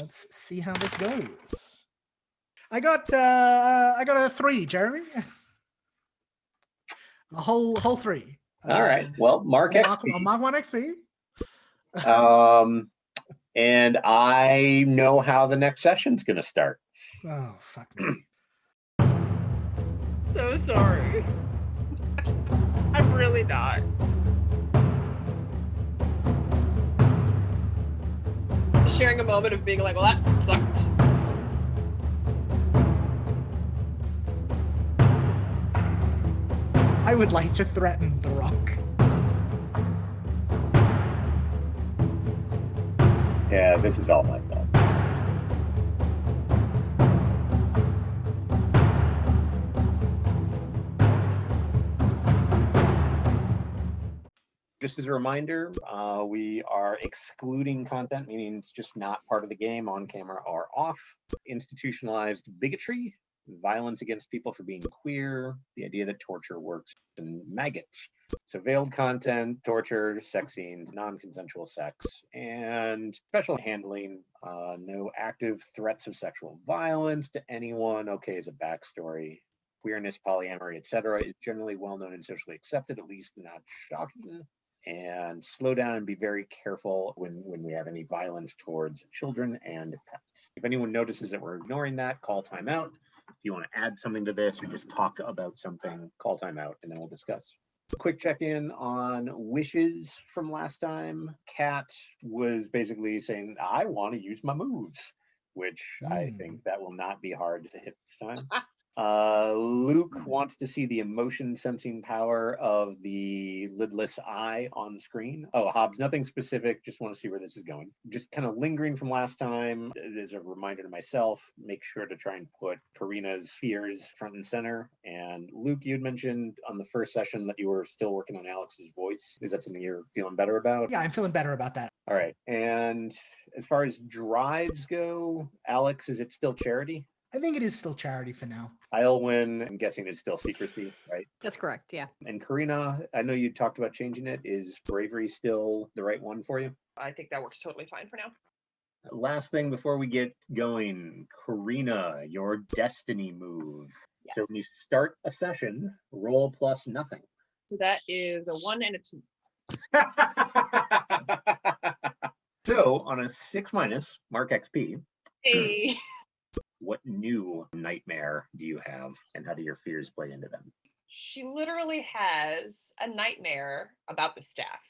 let's see how this goes. I got uh I got a three, Jeremy. A whole whole three. All right. Uh, Well, Mark Mark, XP. Mark one XP. Um, and I know how the next session's going to start. Oh fuck me. So sorry. I'm really not. Sharing a moment of being like, well, that sucked. I would like to threaten the rock. Yeah, this is all my Just as a reminder, uh, we are excluding content, meaning it's just not part of the game on camera or off. Institutionalized bigotry, violence against people for being queer, the idea that torture works, and maggots. So veiled content, torture, sex scenes, non-consensual sex, and special handling. Uh, no active threats of sexual violence to anyone. Okay, as a backstory. Queerness, polyamory, etc., is generally well known and socially accepted, at least not shocking. And slow down and be very careful when when we have any violence towards children and pets. If anyone notices that we're ignoring that, call timeout. If you want to add something to this or just talk about something, call timeout and then we'll discuss. Quick check-in on wishes from last time. Kat was basically saying, I want to use my moves, which I Hmm. think that will not be hard to hit this time. Uh, Luke wants to see the emotion sensing power of the lidless eye on screen. Oh, Hobbs, nothing specific. Just want to see where this is going. Just kind of lingering from last time. As a reminder to myself, make sure to try and put Karina's fears front and center. And Luke, you had mentioned on the first session that you were still working on Alex's voice. Is that something you're feeling better about? Yeah, I'm feeling better about that. All right. And as far as drives go, Alex, is it still charity? I think it is still charity for now. Islewin, I'm guessing it's still secrecy, right? That's correct. Yeah. And Karina, I know you talked about changing it. Is bravery still the right one for you? I think that works totally fine for now. Last thing before we get going, Karina, your destiny move. Yes. So when you start a session, roll plus nothing. So that is a one and a two. so on a six minus, mark XP, Hey. what new nightmare do you have and how do your fears play into them? she literally has a nightmare about the staff.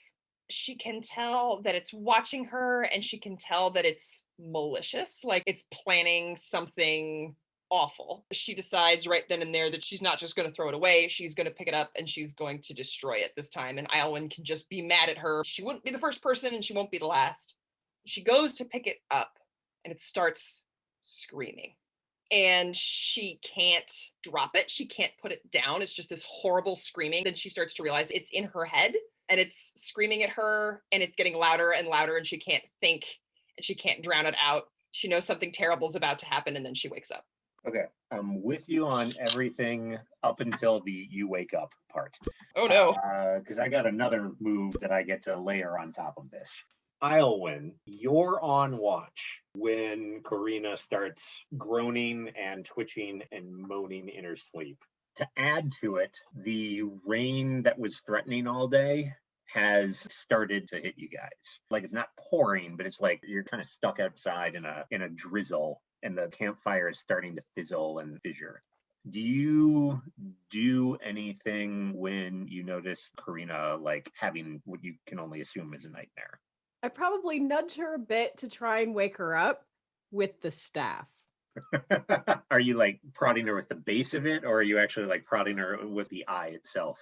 She can tell that it's watching her and she can tell that it's malicious, like it's planning something awful. She decides right then and there that she's not just going to throw it away, she's going to pick it up and she's going to destroy it this time. And Iowin can just be mad at her. She wouldn't be the first person and she won't be the last. She goes to pick it up and it starts screaming and she can't drop it. She can't put it down. It's just this horrible screaming. Then she starts to realize it's in her head and it's screaming at her and it's getting louder and louder and she can't think and she can't drown it out. She knows something terrible is about to happen and then she wakes up. Okay, I'm with you on everything up until the you wake up part. Oh no. Uh, because I got another move that I get to layer on top of this. Islewin, you're on watch when Karina starts groaning and twitching and moaning in her sleep. To add to it, the rain that was threatening all day has started to hit you guys. Like it's not pouring, but it's like you're kind of stuck outside in a in a drizzle and the campfire is starting to fizzle and fissure. Do you do anything when you notice Karina like having what you can only assume is a nightmare? I probably nudge her a bit to try and wake her up with the staff. are you like prodding her with the base of it, or are you actually like prodding her with the eye itself?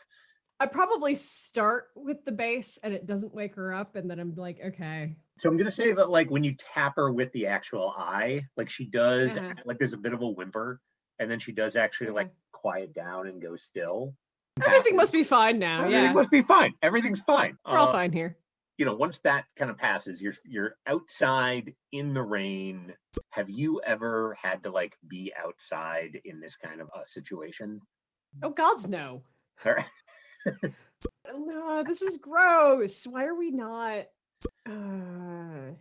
I probably start with the base and it doesn't wake her up, and then I'm like, okay. So I'm gonna say that like when you tap her with the actual eye, like she does, Uh-huh. like there's a bit of a whimper, and then she does actually like quiet down and go still. Everything must be fine now. Everything Yeah. must be fine. Everything's fine. We're all Uh, fine here. You know, once that kind of passes, you're you're outside in the rain. Have you ever had to like be outside in this kind of a situation? Oh, gods, no. No, this is gross. Why are we not? Uh,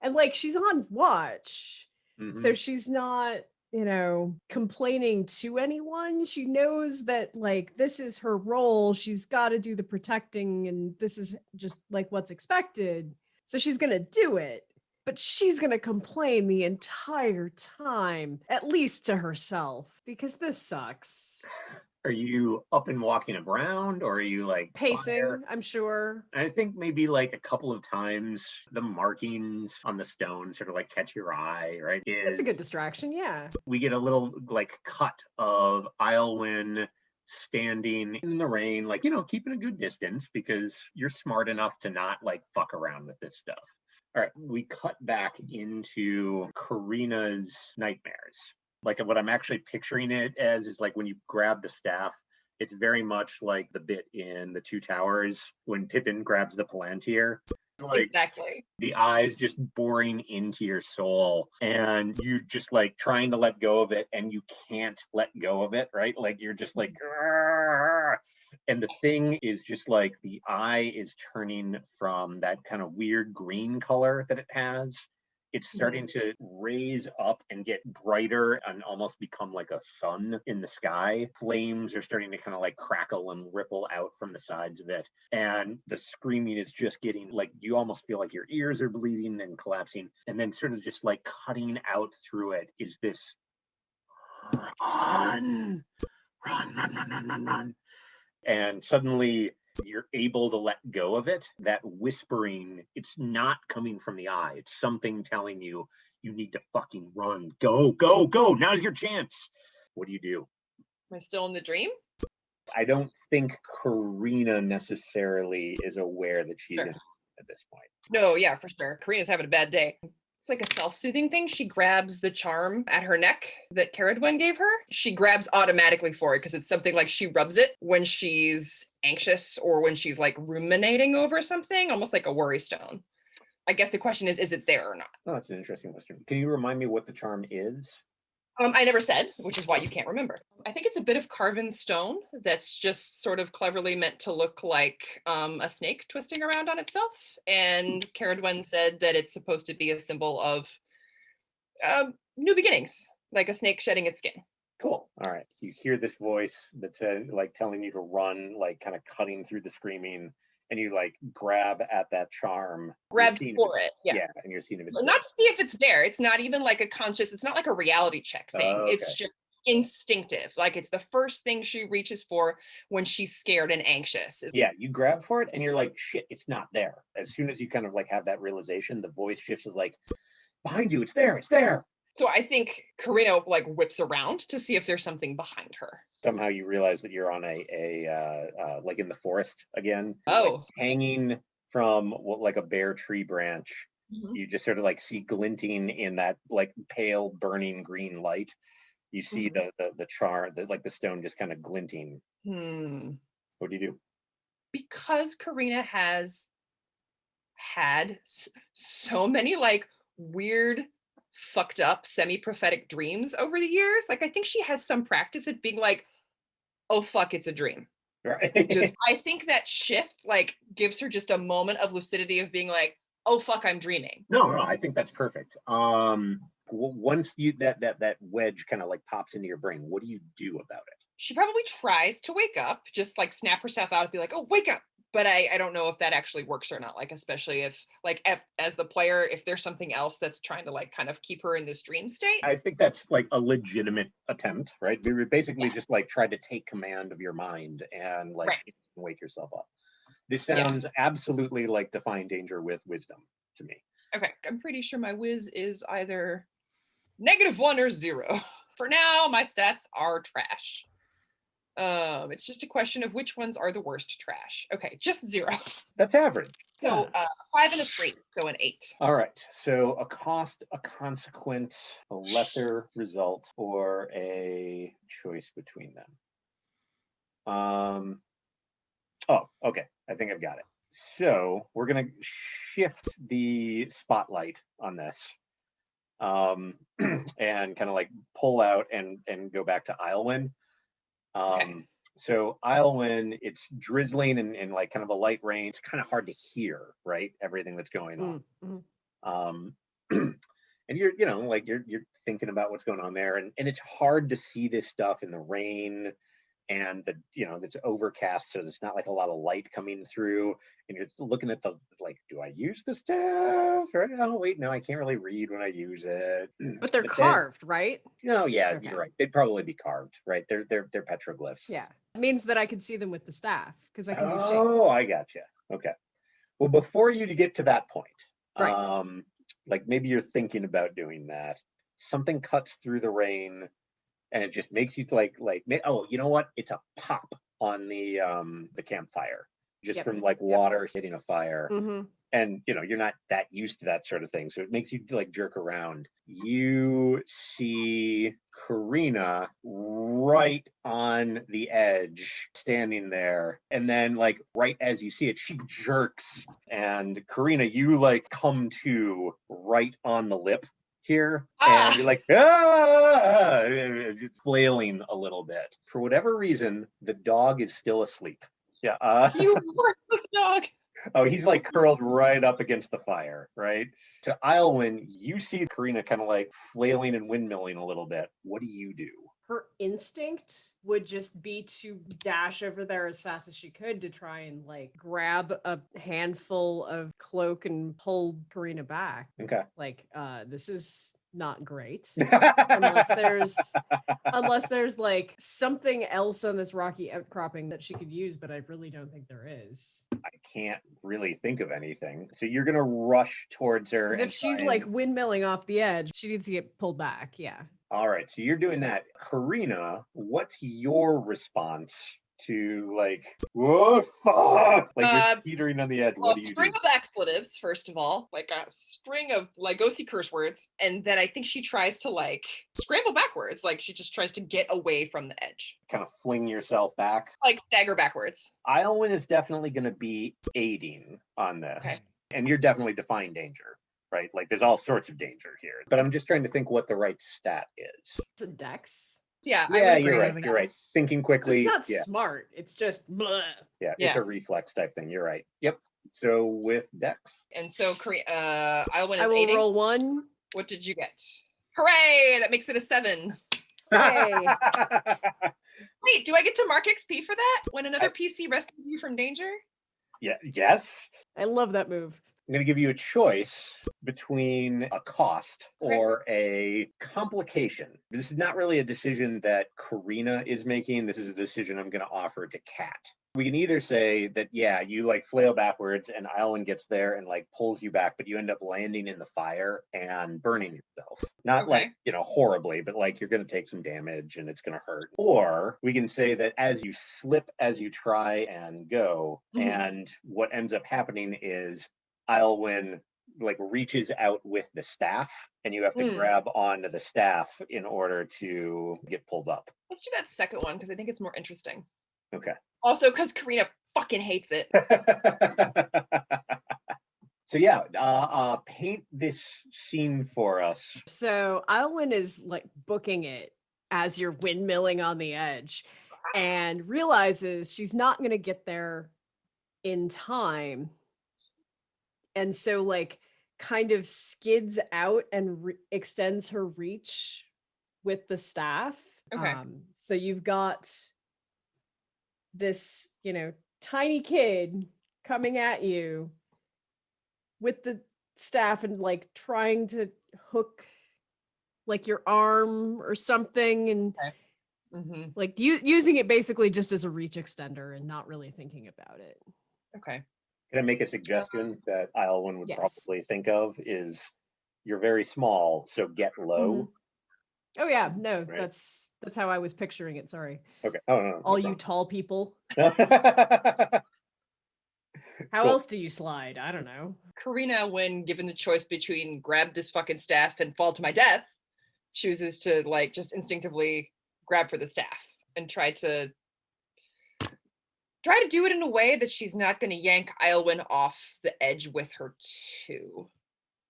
And like she's on watch. Mhm. So she's not, you know, complaining to anyone. She knows that like this is her role. She's got to do the protecting and this is just like what's expected. So she's going to do it. But she's going to complain the entire time, at least to herself, because this sucks. Are you up and walking around or are you like Pacing? I'm sure. I think maybe like a couple of times the markings on the stone sort of like catch your eye, right? That's a good distraction. Yeah. We get a little like cut of Islewin standing in the rain, like, you know, keeping a good distance because you're smart enough to not like fuck around with this stuff. All right, we cut back into Karina's nightmares. Like what I'm actually picturing it as is like when you grab the staff, it's very much like the bit in the Two Towers when Pippin grabs the Palantir. Like exactly. the eyes just boring into your soul and you just like trying to let go of it and you can't let go of it, right? Like you're just like and the thing is just like the eye is turning from that kind of weird green color that it has it's starting mm-hmm. to raise up and get brighter and almost become like a sun in the sky. Flames are starting to kind of like crackle and ripple out from the sides of it. And the screaming is just getting like you almost feel like your ears are bleeding and collapsing. And then, sort of just like cutting out through it, is this run, run, run, run, run, run, run. And suddenly you're able to let go of it. That whispering, it's not coming from the eye. It's something telling you you need to fucking run. Go, go, go. Now's your chance. What do you do? Am I still in the dream? I don't think Karina necessarily is aware that she's Sure. in at this point. No, yeah, for sure. Karina's having a bad day. It's like a self-soothing thing. She grabs the charm at her neck that Caradwen gave her. She grabs automatically for it because it's something like she rubs it when she's anxious or when she's like ruminating over something, almost like a worry stone. I guess the question is, is it there or not? Oh, that's an interesting question. Can you remind me what the charm is? Um, I never said, which is why you can't remember. I think it's a bit of carven stone that's just sort of cleverly meant to look like um, a snake twisting around on itself. And Caradwen said that it's supposed to be a symbol of uh, new beginnings, like a snake shedding its skin. Cool. All right. You hear this voice that's uh, like telling you to run, like kind of cutting through the screaming, and you like grab at that charm. Grab for it. Yeah. Yeah, and you're seeing if it's Not to see if it's there. It's not even like a conscious, it's not like a reality check thing. Oh, It's just instinctive. Like it's the first thing she reaches for when she's scared and anxious. yeah you grab for it and you're like shit it's not there as soon as you kind of like have that realization the voice shifts is like behind you it's there it's there So I think Karina like whips around to see if there's something behind her. somehow you realize that you're on a a uh, uh like in the forest again like, Oh. hanging from what like a bare tree branch Mhm. you just sort of like see glinting in that like pale burning green light you see Mhm. the, the the char the, like the stone just kind of glinting Hmm. what do you do Because Karina has had so many like weird, fucked up, semi prophetic dreams over the years. Like, I think she has some practice at being like, oh, fuck, it's a dream. right Just, I think that shift like gives her just a moment of lucidity of being like, oh, fuck, I'm dreaming. No, no, I think that's perfect. Um, once you that that that wedge kind of like pops into your brain, what do you do about it? She probably tries to wake up, just like snap herself out and be like, oh, wake up. But I, I don't know if that actually works or not. Like, especially if, like, if, as the player, if there's something else that's trying to, like, kind of keep her in this dream state. I think that's like a legitimate attempt, right? We basically Yeah. just like try to take command of your mind and like Right. wake yourself up. This Yeah. sounds absolutely like defying danger with wisdom to me. Okay, I'm pretty sure my whiz is either negative one or zero. For now, my stats are trash. Um, it's just a question of which ones are the worst trash. Okay, just zero. That's average. So uh, five and a three, so an eight. All right. So a cost, a consequence, a lesser result, or a choice between them. Um. Oh, okay. I think I've got it. So we're gonna shift the spotlight on this, um, and kind of like pull out and and go back to Islewin. Um, so Islewin, it's drizzling and, and like kind of a light rain. It's kind of hard to hear, right? Everything that's going on Mm, mhm. um, and you're you know like you're you're thinking about what's going on there and and it's hard to see this stuff in the rain and the you know it's overcast so there's not like a lot of light coming through and you're looking at the like do i use the staff or oh wait no i can't really read when i use it But they're then- carved, right? no yeah Okay. you're right they'd probably be carved right they're they're they're petroglyphs Yeah. It means that I can see them with the staff because I can do shapes. Oh, I gotcha. Okay. Well, before you get to that point, Right. um, like maybe you're thinking about doing that. Something cuts through the rain, and it just makes you like like oh, you know what? It's a pop on the um the campfire, just Yep. from like water hitting a fire. Hmm and you know you're not that used to that sort of thing so it makes you like jerk around. You see karina right on the edge standing there and then like right as you see it she jerks and karina you like come to right on the lip here Ah. and you're like ah, flailing a little bit for whatever reason the dog is still asleep yeah uh, You worthless dog. Oh, he's like curled right up against the fire, right? To Islewin, you see Karina kind of like flailing and windmilling a little bit. What do you do? Her instinct would just be to dash over there as fast as she could to try and like grab a handful of cloak and pull Karina back. Okay. Like, uh, this is not great. unless there's unless there's like something else on this rocky outcropping that she could use, but I really don't think there is. I can't really think of anything. So you're gonna rush towards her. Because and if she's try like windmilling off the edge, she needs to get pulled back. Yeah. All right, so you're doing that. Karina, what's your response to like, whoa, fuck? Like Uh, you're teetering on the edge. A What do you do? string of expletives, first of all, like a string of Lygosi curse words, and then I think she tries to like scramble backwards, like she just tries to get away from the edge, Kind of fling yourself back. like stagger backwards. Islewin is definitely going to be aiding on this. Okay. And you're definitely defying danger, right? Like there's all sorts of danger here. But I'm just trying to think what the right stat is. It's a dex. Yeah, yeah, would you're right. Anything You're right. else? Thinking 'Cause quickly. It's not yeah, smart. It's just bleh. yeah, It's a reflex type thing. You're right. Yep. So with Dex. And so Kore- uh, Islewin is I will aiding. roll one. What did you get? Hooray! That makes it a seven. Hey. Wait, do I get to mark XP for that when another PC rescues you from danger? yeah. Yes. I love that move. I'm going to give you a choice between a cost or a complication. This is not really a decision that Karina is making. This is a decision I'm going to offer to Kat. We can either say that, yeah, you like flail backwards and Island gets there and like pulls you back, but you end up landing in the fire and burning yourself. Not like, you know, horribly, but like you're going to take some damage and it's going to hurt. Or we can say that as you slip, as you try and go, Mhm. and what ends up happening is Islewin like reaches out with the staff and you have to Hmm. grab onto the staff in order to get pulled up. Let's do that second one because I think it's more interesting. Okay. Also, because Karina fucking hates it. so yeah, uh, uh, paint this scene for us. So Alwyn is like booking it as you're windmilling on the edge and realizes she's not going to get there in time. And so, like, kind of skids out and extends her reach with the staff. Okay. Um, so you've got this, you know, tiny kid coming at you with the staff and like trying to hook like your arm or something and hmm like using it basically just as a reach extender and not really thinking about it. Okay. Can I make a suggestion that Islewin would Yes. probably think of is you're very small, so get low. Mm-hmm. Oh yeah, no, Right. that's that's how I was picturing it. Sorry. Okay. Oh no. no, All no you tall people. How Cool. else do you slide? I don't know. Karina, when given the choice between grab this fucking staff and fall to my death, chooses to like just instinctively grab for the staff and try to try to do it in a way that she's not going to yank Islewin off the edge with her too.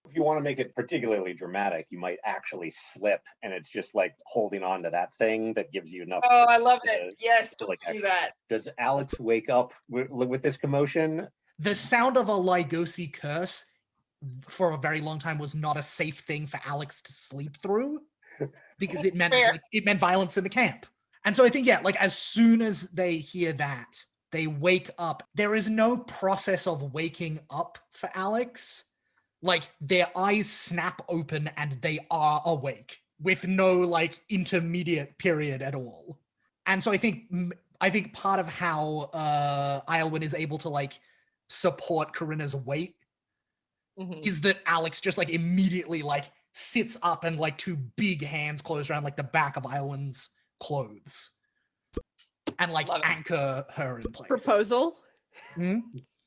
if you want to make it particularly dramatic, you might actually slip, and it's just like holding on to that thing that gives you enough. Oh, I love uh, it. Yes, to, like, do that. Does Alex wake up with, with this commotion? The sound of a Lygosi curse for a very long time was not a safe thing for Alex to sleep through because it meant like, it meant violence in the camp. And so I think yeah, like as soon as they hear that, they wake up. There is no process of waking up for Alex. Like their eyes snap open and they are awake with no like intermediate period at all. And so I think I think part of how uh Iolwyn is able to like support Corinna's weight Mhm. is that Alex just like immediately like sits up and like two big hands close around like the back of Iolwyn's clothes and like Love it. anchor her in place. Proposal. Hmm?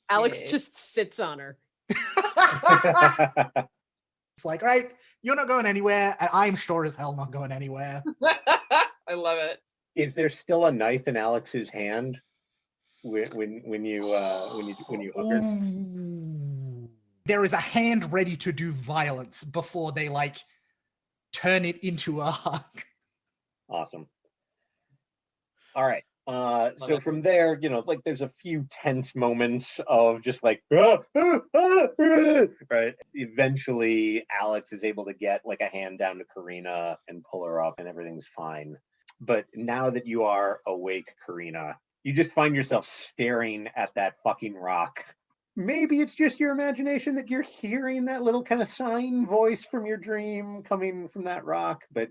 Alex Yeah. just sits on her. it's like, all right, you're not going anywhere, and I'm sure as hell not going anywhere. I love it. Is there still a knife in Alex's hand when when when you uh when you when you hook her? There is a hand ready to do violence before they like turn it into a hug. Awesome. All right. Uh, so it. from there, you know, like there's a few tense moments of just like, "Ah, ah, ah, ah," right? Eventually, Alex is able to get like a hand down to Karina and pull her up, and everything's fine. But now that you are awake, Karina, you just find yourself staring at that fucking rock. Maybe it's just your imagination that you're hearing that little kind of sign voice from your dream coming from that rock, but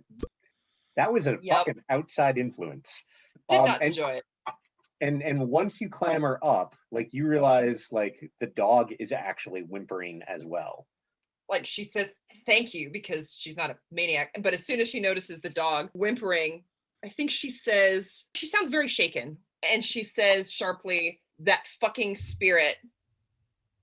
that was a Yep. fucking outside influence. Did Um, not and, enjoy it. and and once you clamber up, like you realize like the dog is actually whimpering as well. Like she says thank you because she's not a maniac. But as soon as she notices the dog whimpering, I think she says, she sounds very shaken. And she says sharply, that fucking spirit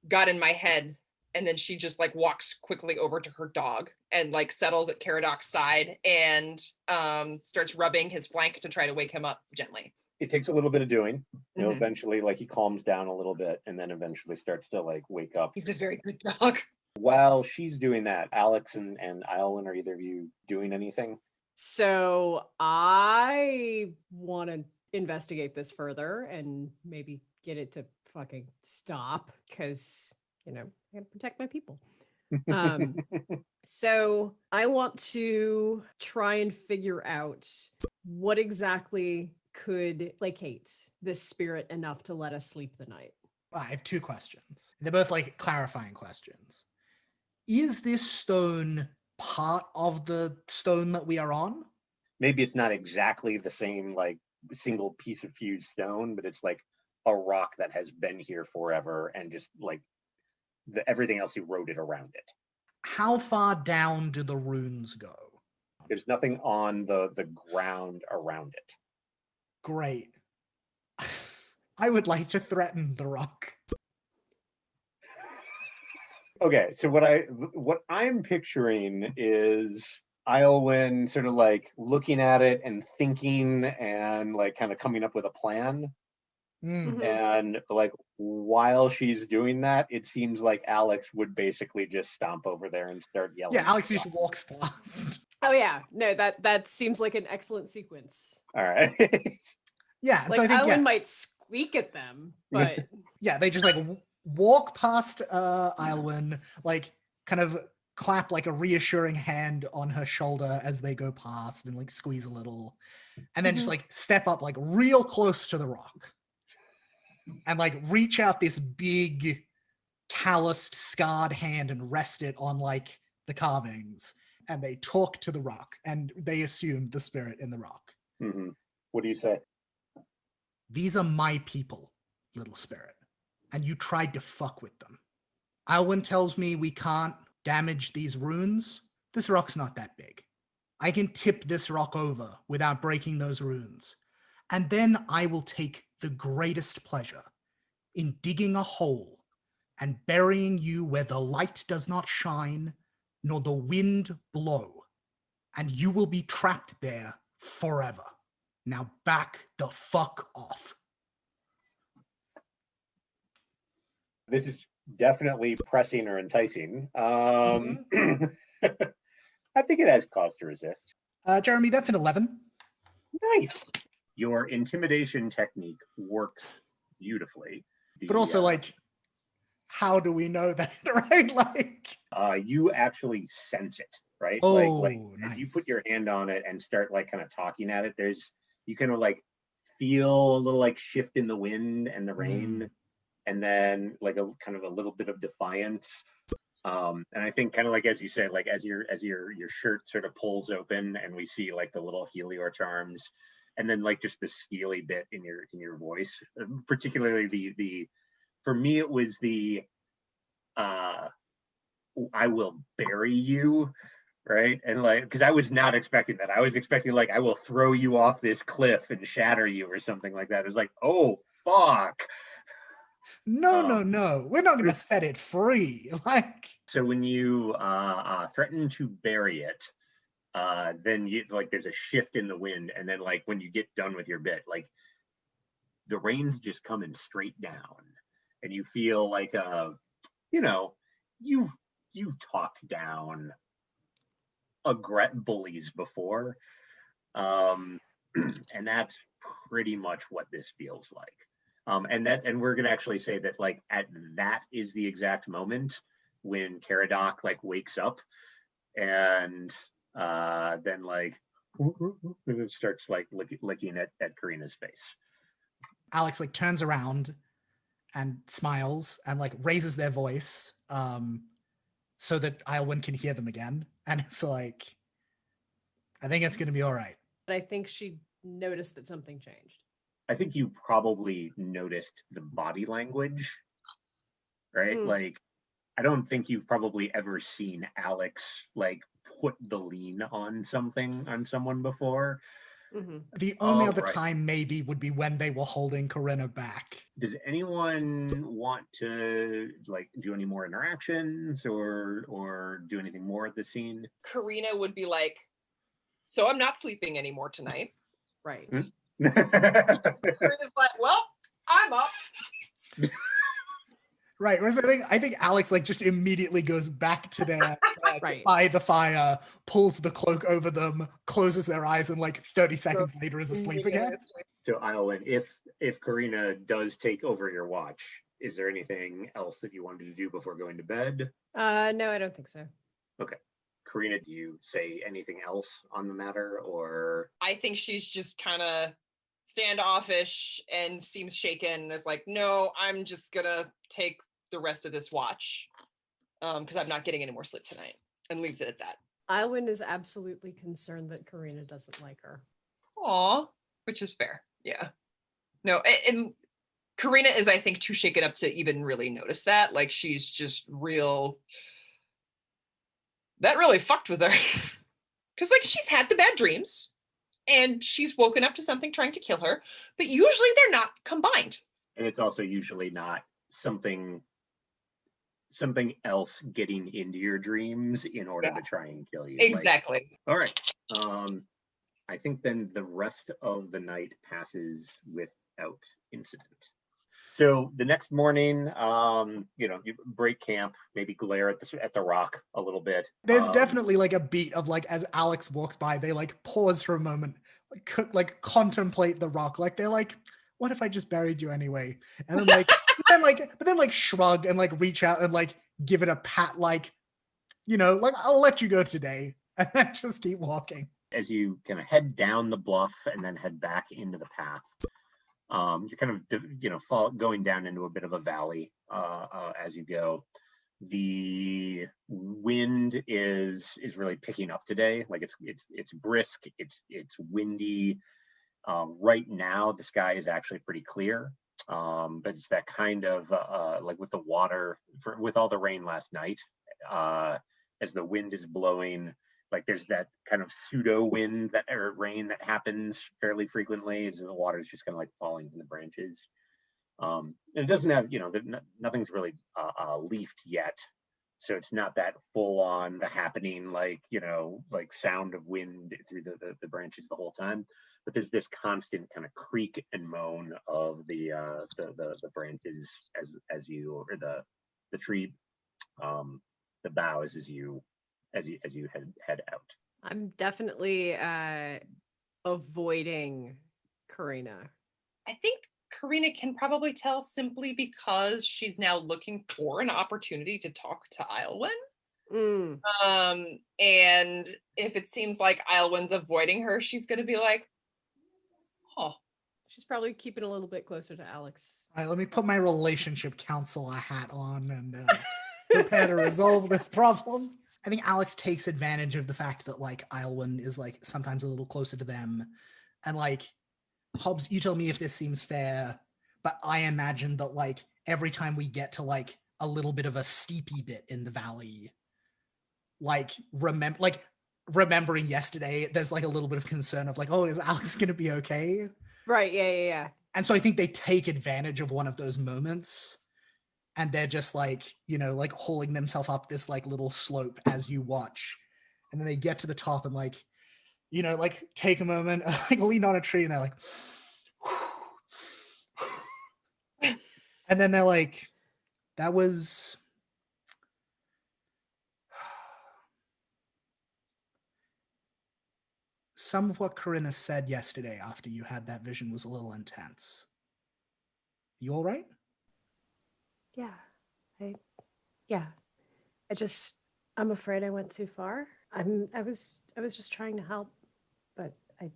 got in my head. And then she just like walks quickly over to her dog and like settles at Caradoc's side and um starts rubbing his flank to try to wake him up gently. It takes a little bit of doing. You know, Mhm. eventually like he calms down a little bit and then eventually starts to like wake up. He's a very good dog. While she's doing that, Alex and, and Iolin, are either of you doing anything? So I want to investigate this further and maybe get it to fucking stop because, you know, I gotta protect my people. Um, so I want to try and figure out what exactly could placate this spirit enough to let us sleep the night. I have two questions. They're both like clarifying questions. Is this stone part of the stone that we are on? Maybe it's not exactly the same like single piece of fused stone, but it's like a rock that has been here forever and just like the everything else eroded around it. How far down do the runes go? There's nothing on the the ground around it. Great. I would like to threaten the rock. Okay, so what I what I'm picturing is Iolwyn sort of like looking at it and thinking and like kind of coming up with a plan. Mm. Mhm. And like while she's doing that, it seems like Alex would basically just stomp over there and start yelling. Yeah, Alex just walks past. Oh yeah, no, that that seems like an excellent sequence. All right. Yeah, Like so I think Alan yeah, might squeak at them, but yeah, they just like w- walk past uh Iolwyn, like kind of clap like a reassuring hand on her shoulder as they go past and like squeeze a little, and then just Mhm. like step up like real close to the rock, and like reach out this big, calloused, scarred hand and rest it on like the carvings, and they talk to the rock, and they assume the spirit in the rock. Mhm. What do you say? These are my people, little spirit. And you tried to fuck with them. Alwyn tells me we can't damage these runes. This rock's not that big. I can tip this rock over without breaking those runes. And then I will take the greatest pleasure in digging a hole and burying you where the light does not shine nor the wind blow. And you will be trapped there forever. Now back the fuck off. This is definitely pressing or enticing. Um I think it has cause to resist. Uh, Jeremy, that's an 11. Nice. Your intimidation technique works beautifully. But also, uh, like, how do we know that, right? Like, uh, you actually sense it, right? like, like Oh, as you put your hand on it and start like kind of talking at it, there's you kind of like feel a little like shift in the wind and the rain, and then like a kind of a little bit of defiance. Um, and I think kind of like as you said, like as your as your your shirt sort of pulls open and we see like the little helior charms, and then like just the steely bit in your in your voice, uh, particularly the the for me it was the uh I will bury you, right? And like, because I was not expecting that. I was expecting like I will throw you off this cliff and shatter you or something like that. It was like, oh fuck. No, no, Um, no. We're not going to set it free. Like, So when you uh, uh threaten to bury it, uh then you like there's a shift in the wind, and then like when you get done with your bit, like the rain's just coming straight down, and you feel like uh, you know, you've you've talked down aggret bullies before. Um and that's pretty much what this feels like. Um, and that, and we're gonna actually say that like at that is the exact moment when Caradoc like wakes up, and uh, then like starts like lick, licking at at Karina's face. Alex like turns around and smiles and like raises their voice um so that Ilwyn can hear them again. And it's like, I think it's going to be all right. But I think she noticed that something changed. I think you probably noticed the body language, right? Mm. Like, I don't think you've probably ever seen Alex like put the lean on something on someone before. Mhm. The only Oh, other right. time maybe would be when they were holding Corinna back. Does anyone want to like do any more interactions or or do anything more at the scene? Karina would be like, "So I'm not sleeping anymore tonight." Right. Mm. Karina's like, "Well, I'm up." Right. Whereas I think I think Alex like just immediately goes back to their bed Right. by the fire, pulls the cloak over them, closes their eyes, and like 30 seconds later is asleep again. so Iowyn, if if Karina does take over your watch, is there anything else that you wanted to do before going to bed? Uh, no, I don't think so. Okay. Karina, do you say anything else on the matter or I think she's just kind of standoffish and seems shaken. and Is like, "No, I'm just gonna take the rest of this watch um because I'm not getting any more sleep tonight," and leaves it at that. Ilwyn is absolutely concerned that Karina doesn't like her. Aw, which is fair. Yeah. No, a- and Karina is, I think, too shaken up to even really notice that. Like she's just real. That really fucked with her. Because, like, she's had the bad dreams and she's woken up to something trying to kill her, but usually they're not combined. and it's also usually not something something else getting into your dreams in order Yeah. to try and kill you. Like, Exactly. all right. Um I think then the rest of the night passes without incident. So the next morning, um, you know, you break camp, maybe glare at the at the rock a little bit. There's Um, definitely like a beat of like as Alex walks by, they like pause for a moment, like, co- like contemplate the rock. Like they're like, what if I just buried you anyway? And then like, but then like, but then like shrug and like reach out and like give it a pat, like, you know, like I'll let you go today, and then just keep walking. as you kind of head down the bluff and then head back into the path um, you're kind of you know fall, going down into a bit of a valley uh, uh, as you go. The wind is is really picking up today. Like it's it's it's brisk it's it's windy. Um, right now the sky is actually pretty clear um, but it's that kind of uh, uh, like with the water for, with all the rain last night uh, as the wind is blowing like there's that kind of pseudo wind that or rain that happens fairly frequently as the water is just kind of like falling from the branches. Um and it doesn't have you know nothing's really uh, uh leafed yet. So it's not that full on the happening like you know like sound of wind through the, the, the branches the whole time but there's this constant kind of creak and moan of the uh the the, the branches as as you or the the tree um the boughs as you as you as you head head out I'm definitely uh avoiding Karina. I think Karina can probably tell simply because she's now looking for an opportunity to talk to Ilwyn. Mm. Um, and if it seems like Iowin's avoiding her, she's gonna be like, "Oh, She's probably keeping a little bit closer to Alex. All right, let me put my relationship counselor hat on and uh, prepare to resolve this problem. I think Alex takes advantage of the fact that like Iowin is like sometimes a little closer to them, and like Hobbs, you tell me if this seems fair, but I imagine that like every time we get to like a little bit of a steepy bit in the valley, like remember like remembering yesterday, there's like a little bit of concern of like, oh, is Alex gonna be okay? Right. Yeah. Yeah. Yeah. And so I think they take advantage of one of those moments and they're just like, you know, like holding themselves up this like little slope as you watch. And then they get to the top and like, you know, like take a moment, like lean on a tree and they're like, and then they're like, that was some of what Corinna said yesterday after you had that vision was a little intense. You all right? Yeah. I yeah. I just I'm afraid I went too far. I'm I was I was just trying to help, but I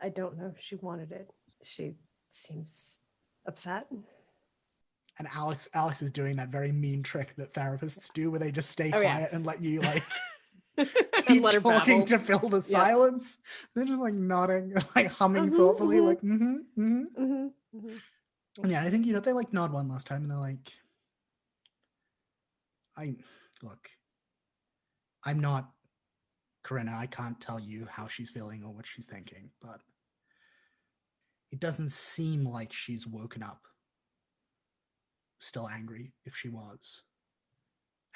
I don't know if she wanted it. She seems upset. And Alex Alex is doing that very mean trick that therapists do where they just stay Oh, yeah. quiet and let you like keep talking babble. to fill the silence. They're just like nodding, like humming Mhm, thoughtfully, mhm. like mm-hmm, mm-hmm. Mhm, mhm. And yeah, I think you know they like nod one last time and they're like, I look, I'm not Corinna. I can't tell you how she's feeling or what she's thinking, but it doesn't seem like she's woken up still angry if she was.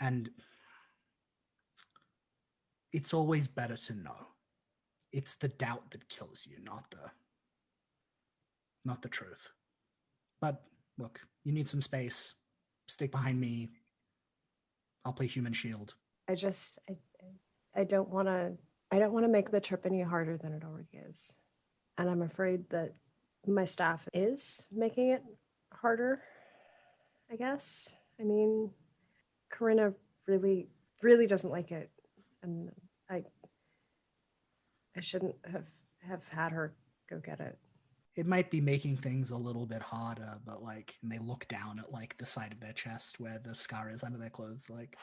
And it's always better to know. It's the doubt that kills you, not the not the truth. But look, you need some space. Stick behind me. I'll play human shield. I just I I- don't want to I don't want to make the trip any harder than it already is. And I'm afraid that my staff is making it harder. I guess. I mean, Corinna really really doesn't like it and I shouldn't have have had her go get it. It might be making things a little bit harder, but like, and they look down at like the side of their chest where the scar is under their clothes. Like,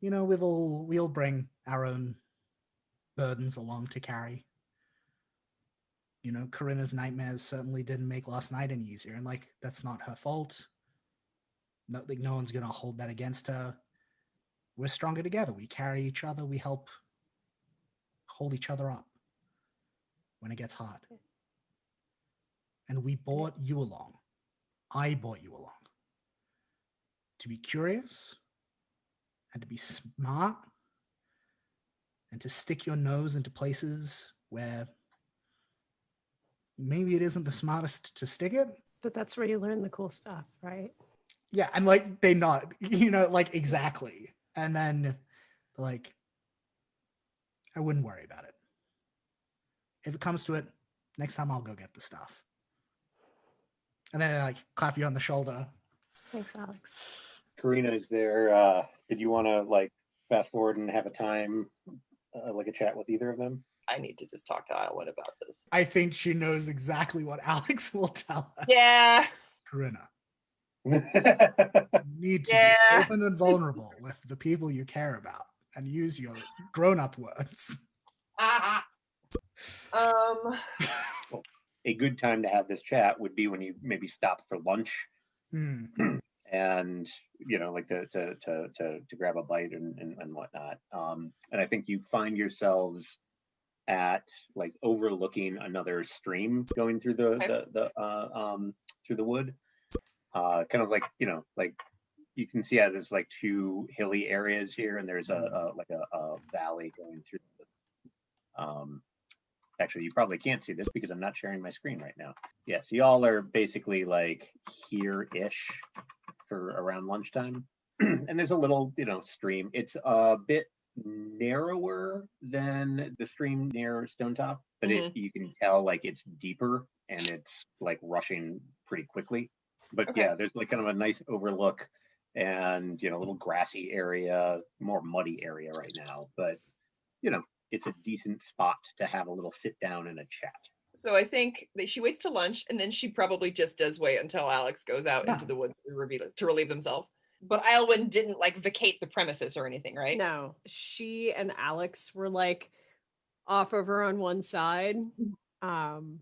you know, we've all we all bring our own burdens along to carry. You know, Corinna's nightmares certainly didn't make last night any easier, and like that's not her fault. No, like no one's gonna hold that against her. We're stronger together. We carry each other. We help hold each other up when it gets hard. And we brought you along. I brought you along to be curious and to be smart and to stick your nose into places where maybe it isn't the smartest to stick it. But that's where you learn the cool stuff, right? Yeah, and like they not, you know, like exactly. And then like, I wouldn't worry about it. If it comes to it, next time I'll go get the stuff. And then they like clap you on the shoulder. Thanks, Alex. Karina, is there, uh, did you want to like fast forward and have a time, uh, like a chat with either of them? I need to just talk to Iowin about this. I think she knows exactly what Alex will tell her. Yeah. Corinna, you need to Yeah. be open and vulnerable with the people you care about and use your grown-up words. um. a good time to have this chat would be when you maybe stop for lunch Hmm. and you know like to to to to, to grab a bite and, and and whatnot um and i think you find yourselves at like overlooking another stream going through the the, the uh um through the wood uh kind of like you know like you can see how there's like two hilly areas here and there's a, a like a, a valley going through the, um actually you probably can't see this because i'm not sharing my screen right now. Yes y'all are basically like here-ish for around lunchtime. And there's a little you know stream. It's a bit narrower than the stream near Stonetop but it you can tell like it's deeper and it's like rushing pretty quickly. But Okay. yeah there's like kind of a nice overlook and you know, a little grassy area, more muddy area right now, but you know, it's a decent spot to have a little sit down and a chat. So I think that she waits to lunch and then she probably just does wait until Alex goes out into the woods to, reveal, to relieve themselves. But Iowyn didn't like vacate the premises or anything, right? No, she and Alex were like off over on one side. Um,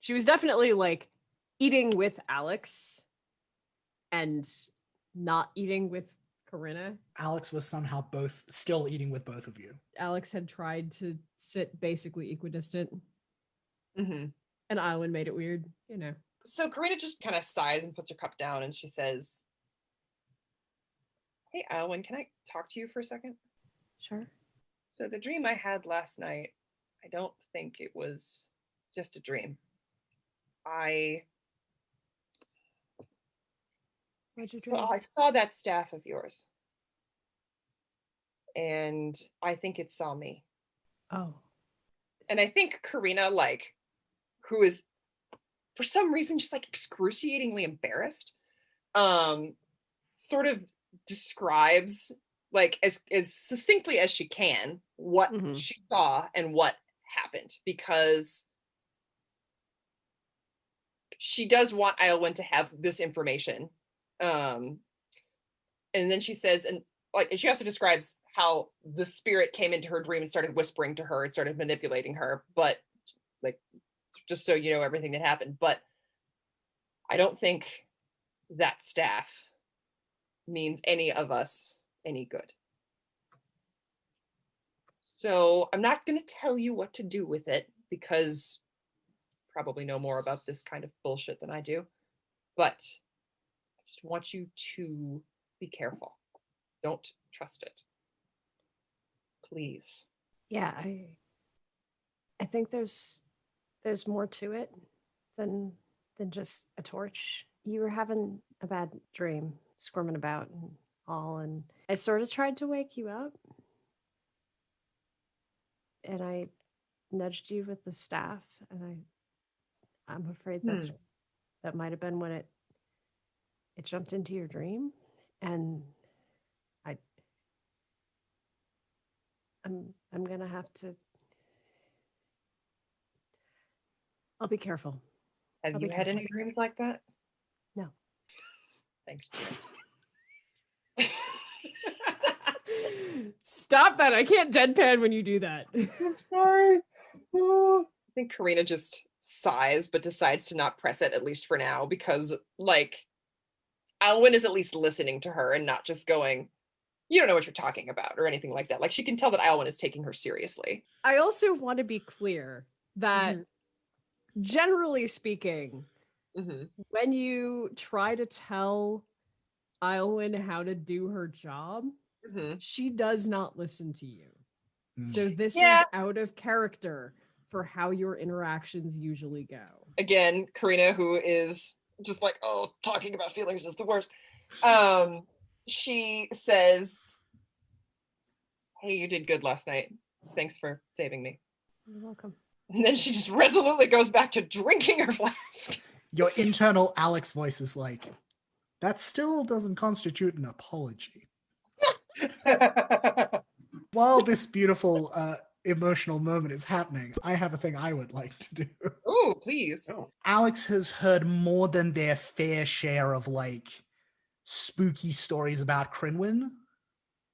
she was definitely like eating with Alex and not eating with Corinna. Alex was somehow both still eating with both of you. Alex had tried to sit basically equidistant, hmm and Iowyn made it weird, you know. So Karina just kind of sighs and puts her cup down and she says, Hey, Iowyn, can I talk to you for a second? Sure. So the dream I had last night, I don't think it was just a dream. I What'd you dream? saw, I saw that staff of yours. And I think it saw me. Oh. And I think Karina, like, who is for some reason just like excruciatingly embarrassed, um, sort of describes like as as succinctly as she can what Mhm. she saw and what happened because she does want Iowyn to have this information. Um and then she says and like and she also describes how the spirit came into her dream and started whispering to her and started manipulating her but like just so you know everything that happened but i don't think that staff means any of us any good. So i'm not going to tell you what to do with it because probably know more about this kind of bullshit than i do but just want you to be careful don't trust it please Yeah, I I think there's there's more to it than than just a torch. You were having a bad dream, squirming about and all, and I sort of tried to wake you up. And I nudged you with the staff, and I I'm afraid that's hmm. that might have been when it it jumped into your dream. And I I'm I'm gonna have to I'll be careful. Have I'll you had careful. any dreams like that? No. Thanks. Stop that. I can't deadpan when you do that. I'm sorry. Ah. I think Karina just sighs, but decides to not press it, at least for now, because, like, Alwyn is at least listening to her and not just going, You don't know what you're talking about, or anything like that. Like, she can tell that Alwyn is taking her seriously. I also want to be clear that Mm-hmm. generally speaking, Mhm. when you try to tell Iowyn how to do her job, Mhm. she does not listen to you. Mm. So this Yeah. is out of character for how your interactions usually go. Again, Karina, who is just like, Oh, talking about feelings is the worst. Um, she says, Hey, you did good last night. Thanks for saving me. You're welcome. And then she just resolutely goes back to drinking her flask. Your internal Alex voice is like, that still doesn't constitute an apology. While this beautiful uh, emotional moment is happening, I have a thing I would like to do. Oh, please. Alex has heard more than their fair share of like spooky stories about Crinwin.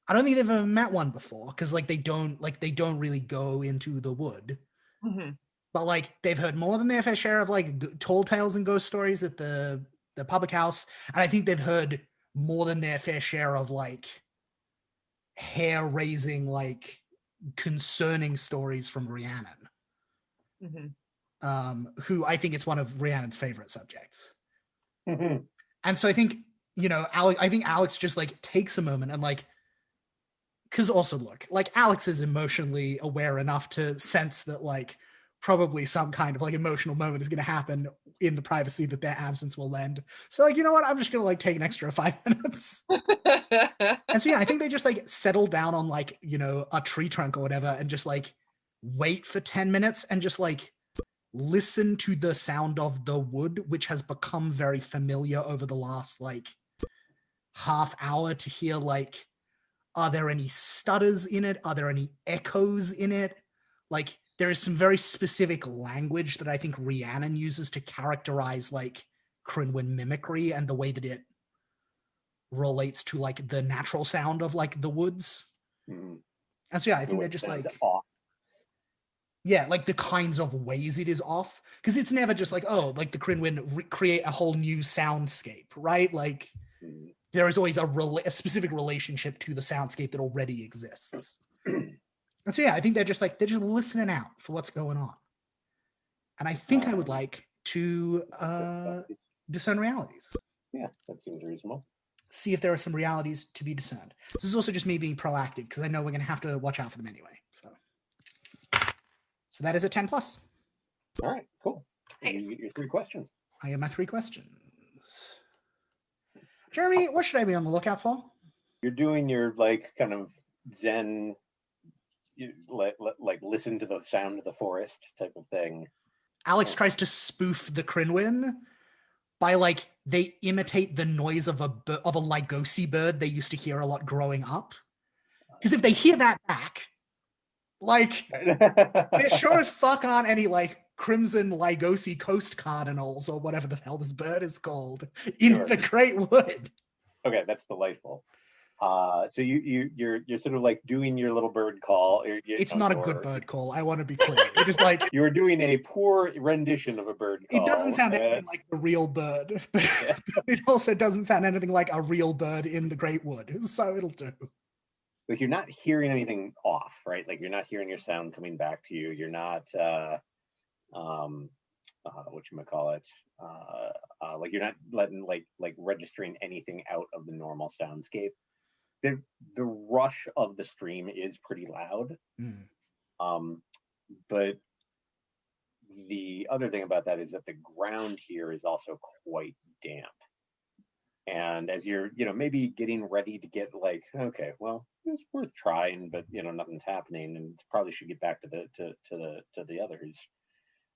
I don't think they've ever met one before because like they don't like they don't really go into the wood. Mhm. But like they've heard more than their fair share of like g- tall tales and ghost stories at the the public house, and I think they've heard more than their fair share of like hair raising like concerning stories from Rhiannon Mhm. um, who I think it's one of Rhiannon's favorite subjects. mhm. And so I think, you know, Alex, I think Alex just like takes a moment and like, because also look, like Alex is emotionally aware enough to sense that like probably some kind of like emotional moment is going to happen in the privacy that their absence will lend. So like, you know what? I'm just going to like take an extra five minutes. and so yeah, I think they just like settle down on like, you know, a tree trunk or whatever and just like wait for 10 minutes and just like listen to the sound of the wood, which has become very familiar over the last like half hour to hear like are there any stutters in it are there any echoes in it like there is some very specific language that i think rhiannon uses to characterize like crinwin mimicry and the way that it relates to like the natural sound of like the woods Mhm. and so yeah i think way they're just like off. yeah like the kinds of ways it is off because it's never just like oh like the crinwin re- create a whole new soundscape right like Mhm. there is always a, a specific relationship to the soundscape that already exists. And so yeah, I think they're just like they're just listening out for what's going on. And I think I would Um, like to uh, discern realities, yeah, that seems reasonable. see if there are some realities to be discerned. This is also just me being proactive because I know we're going to have to watch out for them anyway. So, so that is a ten plus. All right, cool. Nice. You get your three questions. I have my three questions. Jeremy, what should I be on the lookout for? You're doing your like kind of Zen, you, like, like listen to the sound of the forest type of thing. Alex tries to spoof the Crinwin by like they imitate the noise of a of a Lygosi bird they used to hear a lot growing up. Because if they hear that back, like there sure as fuck aren't any like crimson Lygosi coast cardinals or whatever the hell this bird is called in Sure. the Great Wood. okay, that's delightful. Uh, so you you you're you're sort of like doing your little bird call. or you- It's not a good bird call. I want to be clear. It is like you're doing a poor rendition of a bird call. it doesn't sound anything like the real bird, but Yeah. it also doesn't sound anything like a real bird in the Great Wood. So it'll do. like you're not hearing anything off, right? Like you're not hearing your sound coming back to you. You're not uh um uh what you might call it. Uh, uh like you're not letting like like registering anything out of the normal soundscape. The the rush of the stream is pretty loud. Mm. Um but the other thing about that is that the ground here is also quite damp. And as you're, you know, maybe getting ready to get like, okay, well, it's worth trying, but you know, nothing's happening, and probably should get back to the to to the to the others.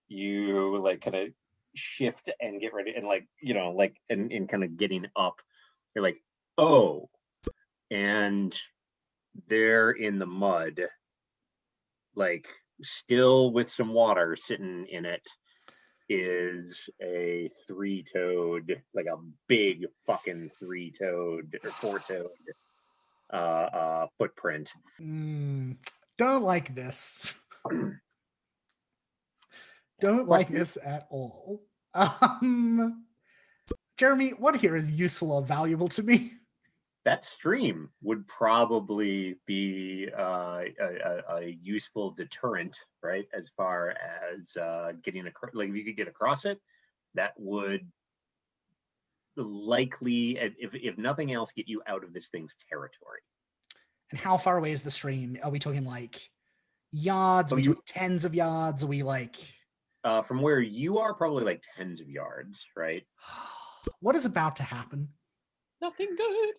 You like kind of shift and get ready, and like you know, like and and kind of getting up, you're like, oh, and they're in the mud, like still with some water sitting in it is a three-toed, like a big fucking three-toed or four-toed uh, uh, footprint. Mm, don't like this. don't like this at all. Um, Jeremy, what here is useful or valuable to me? That stream would probably be uh, a, a, a useful deterrent, right? As far as uh, getting across, like if you could get across it, that would likely, if if nothing else, get you out of this thing's territory. And how far away is the stream? Are we talking like yards? Are Oh, we you- talking tens of yards? Are we like Uh, from where you are, probably like tens of yards, right? what is about to happen? Nothing good.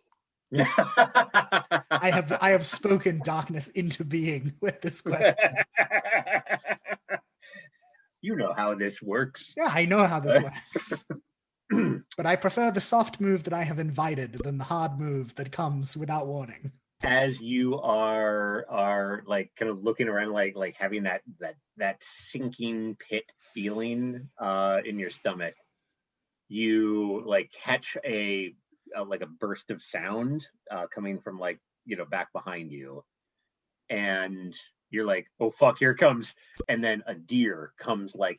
I have I have spoken darkness into being with this question. you know how this works. Yeah, I know how this works. but I prefer the soft move that I have invited than the hard move that comes without warning. As you are are like kind of looking around, like like having that that that sinking pit feeling uh, in your stomach, you like catch a, a like a burst of sound uh, coming from like you know back behind you, and you're like, oh fuck, here it comes, and then a deer comes like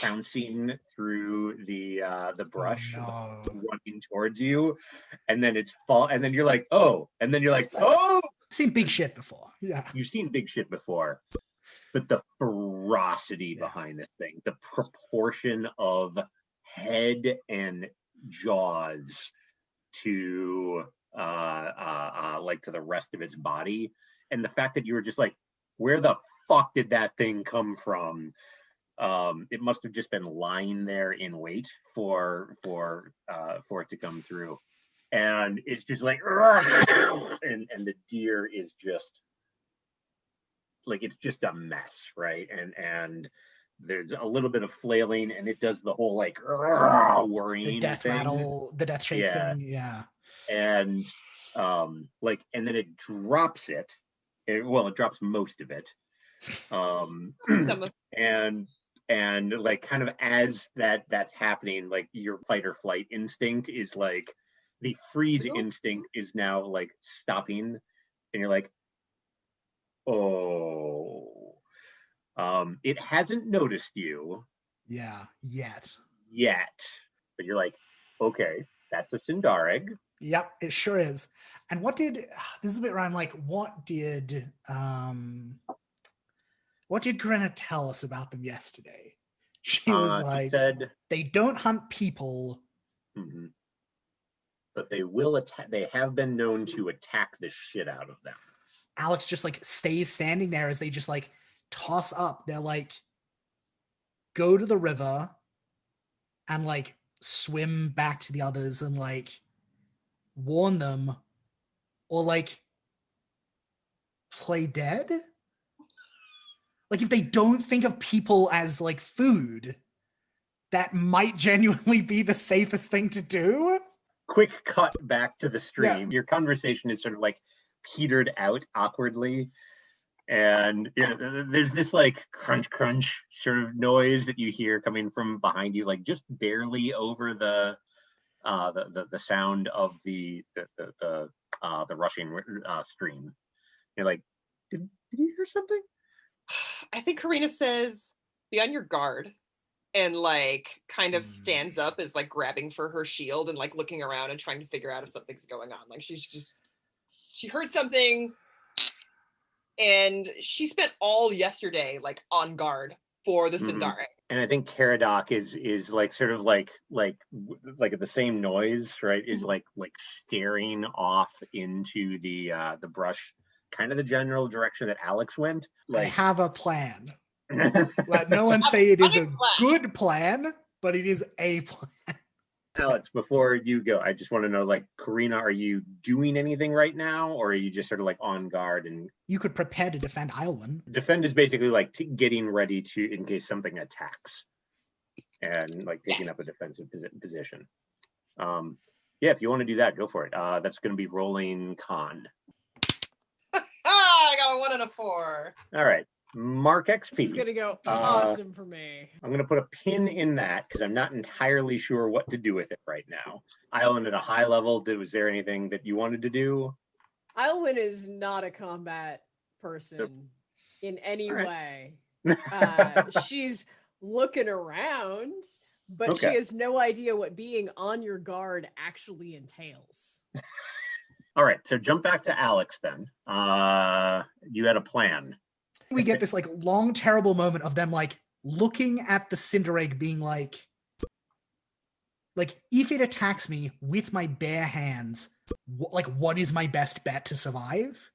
pouncing through the uh the brush Oh, no. running towards you and then it's fall and then you're like oh and then you're like oh I've seen big shit before. Yeah. you've seen big shit before but the ferocity Yeah. behind this thing the proportion of head and jaws to uh, uh uh like to the rest of its body. And the fact that you were just like where the fuck did that thing come from? Um it must have just been lying there in wait for for uh for it to come through. And it's just like and and the deer is just like it's just a mess right? And and there's a little bit of flailing and it does the whole like worrying The death thing. rattle, the death shake Yeah. thing. Yeah. and um like and then it drops it. It- well it drops most of it um Some of and and like kind of as that that's happening like your fight or flight instinct is like the freeze Cool. instinct is now like stopping and you're like oh um it hasn't noticed you Yeah, yet. yet but you're like okay that's a Sindarig. Yep, it sure is. And what did this is a bit where I'm like, what did um what did Corinna tell us about them yesterday? She was Uh, like, said they don't hunt people. mhm. but they will attack they have been known to attack the shit out of them Alex just like stays standing there as they just like toss up. They're like, go to the river and like swim back to the others and like warn them or like play dead. Like if they don't think of people as like food, that might genuinely be the safest thing to do. quick cut back to the stream. Your conversation is sort of like petered out awkwardly. And you know, th- th- there's this like crunch crunch sort of noise that you hear coming from behind you, like just barely over the uh the the, the sound of the the the, the uh the rushing uh stream. You're like, did, did you hear something? I think Karina says, be on your guard. And like kind of Mm. stands up is like grabbing for her shield and like looking around and trying to figure out if something's going on. Like she's just she heard something and she spent all yesterday like on guard for the Mhm. And I think Caradoc is is like sort of like like like at the same noise, right? Is Mhm. like like staring off into the uh the brush, kind of the general direction that Alex went. I have a plan. Let no one say it is a good plan, but it is a plan. Alex, before you go, I just want to know, like, Karina, are you doing anything right now, or are you just sort of like on guard and You could prepare to defend Islwyn. defend is basically like t- getting ready to in case something attacks, and like taking Yes. up a defensive posi- position. Um, yeah, if you want to do that, go for it. Uh, that's going to be rolling con. I got a one and a four. All right, Mark This is XP. gonna go Uh, awesome for me. I'm going to put a pin in that because I'm not entirely sure what to do with it right now. Island at a high level. Did was there anything that you wanted to do? Ilwyn is not a combat person in any right. way. Uh, she's looking around, but Okay. she has no idea what being on your guard actually entails. All right, so jump back to Alex then. Uh, you had a plan. We get this like long, terrible moment of them like looking at the Cinder Egg being like, like if it attacks me with my bare hands, wh- like what is my best bet to survive?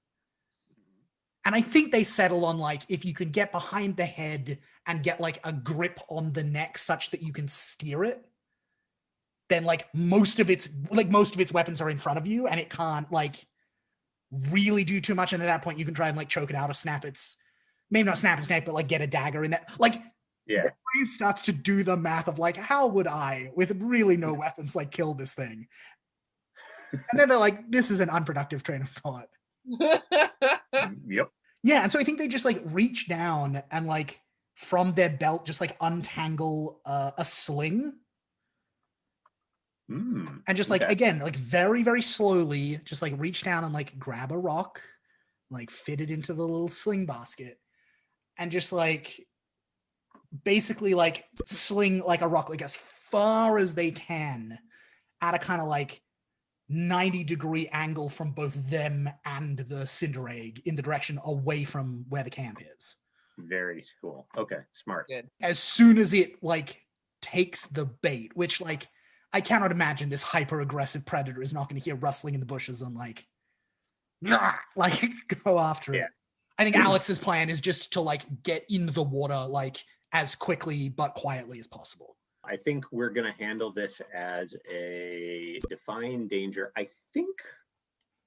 And I think they settle on like if you can get behind the head and get like a grip on the neck such that you can steer it, then like most of its like most of its weapons are in front of you and it can't like really do too much. And at that point, you can try and like choke it out or snap its maybe not snap its neck, but like get a dagger in that. Like Yeah. brain starts to do the math of like, how would I, with really no weapons, like kill this thing? And then they're like, this is an unproductive train of thought. Yep. Yeah, and so I think they just like reach down and like from their belt just like untangle uh, a sling Mm, and just like okay. again like very very slowly just like reach down and like grab a rock like fit it into the little sling basket and just like basically like sling like a rock like as far as they can at a kind of like 90 degree angle from both them and the cinder egg in the direction away from where the camp is Very cool. Okay, smart. as soon as it like takes the bait, which like I cannot imagine this hyper aggressive predator is not going to hear rustling in the bushes and like "Rah!" like go after Yeah. it. I think Alex's plan is just to like get in the water like as quickly but quietly as possible. I think we're gonna handle this as a defined danger. I think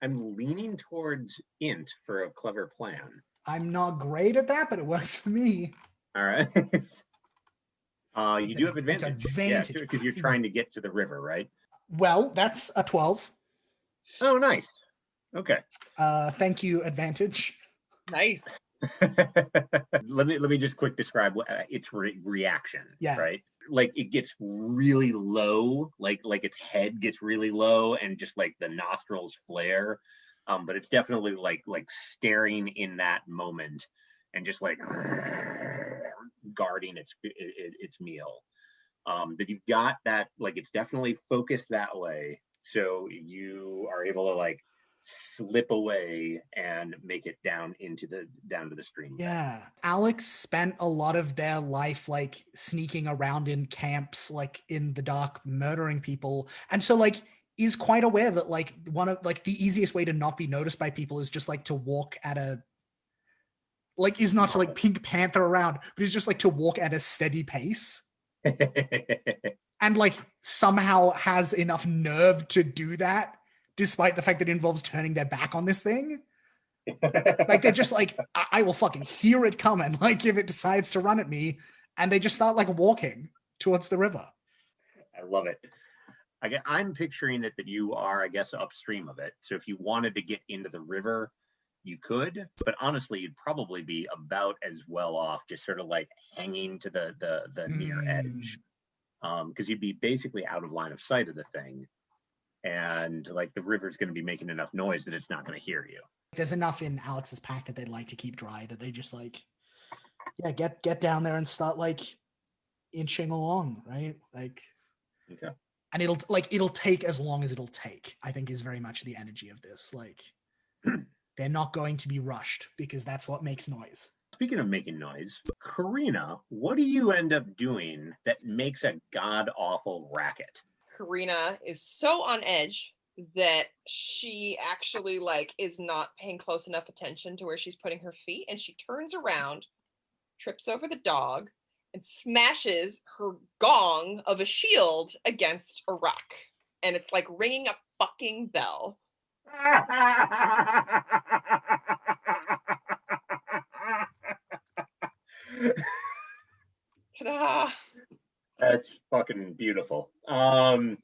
I'm leaning towards int for a clever plan. I'm not great at that, but it works for me. All right. uh, you do have advantage. advantage. because you're trying to get to the river, right? Well, that's a 12. Oh, nice. Okay. Uh, thank you, advantage. Nice. let me let me just quick describe what uh, its re- reaction. Yeah. Right. Like it gets really low, like like its head gets really low, and just like the nostrils flare. Um, but it's definitely like like staring in that moment, and just like guarding its it, it- its meal. Um, but you've got that like it's definitely focused that way, so you are able to like slip away and make it down into the down to the stream. Yeah. Alex spent a lot of their life like sneaking around in camps, like in the dark, murdering people. And so like is quite aware that like one of like the easiest way to not be noticed by people is just like to walk at a like is not to like Pink Panther around, but is just like to walk at a steady pace. and like somehow has enough nerve to do that despite the fact that it involves turning their back on this thing like they're just like I-, I will fucking hear it coming like if it decides to run at me and they just start like walking towards the river I love it. I get, I'm picturing it that you are, I guess, upstream of it. So if you wanted to get into the river, you could. But honestly, you'd probably be about as well off, just sort of like hanging to the the the near edge, um, because you'd be basically out of line of sight of the thing, and like the river's going to be making enough noise that it's not going to hear you. there's enough in alex's pack that they'd like to keep dry that they just like yeah get get down there and start like inching along right like Okay. and it'll like it'll take as long as it'll take i think is very much the energy of this like they're not going to be rushed because that's what makes noise Speaking of making noise, Karina, what do you mm-hmm. end up doing that makes a god awful racket? Karina is so on edge that she actually like is not paying close enough attention to where she's putting her feet and she turns around trips over the dog and smashes her gong of a shield against a rock and it's like ringing a fucking bell Ta-da! That's fucking beautiful. Um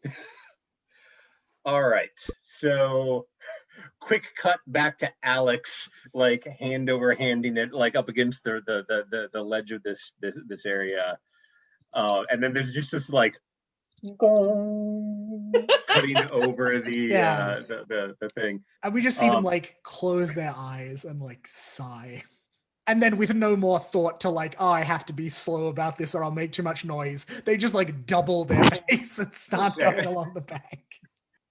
all right. So quick cut back to Alex, like hand over handing it like up against the the the the, the ledge of this, this this area. Uh and then there's just this like cutting over the Yeah. uh the, the the thing. And we just see them Um, like close their eyes and like sigh. And then with no more thought to like, oh, I have to be slow about this or I'll make too much noise, they just like double their pace and start Okay. going along the bank.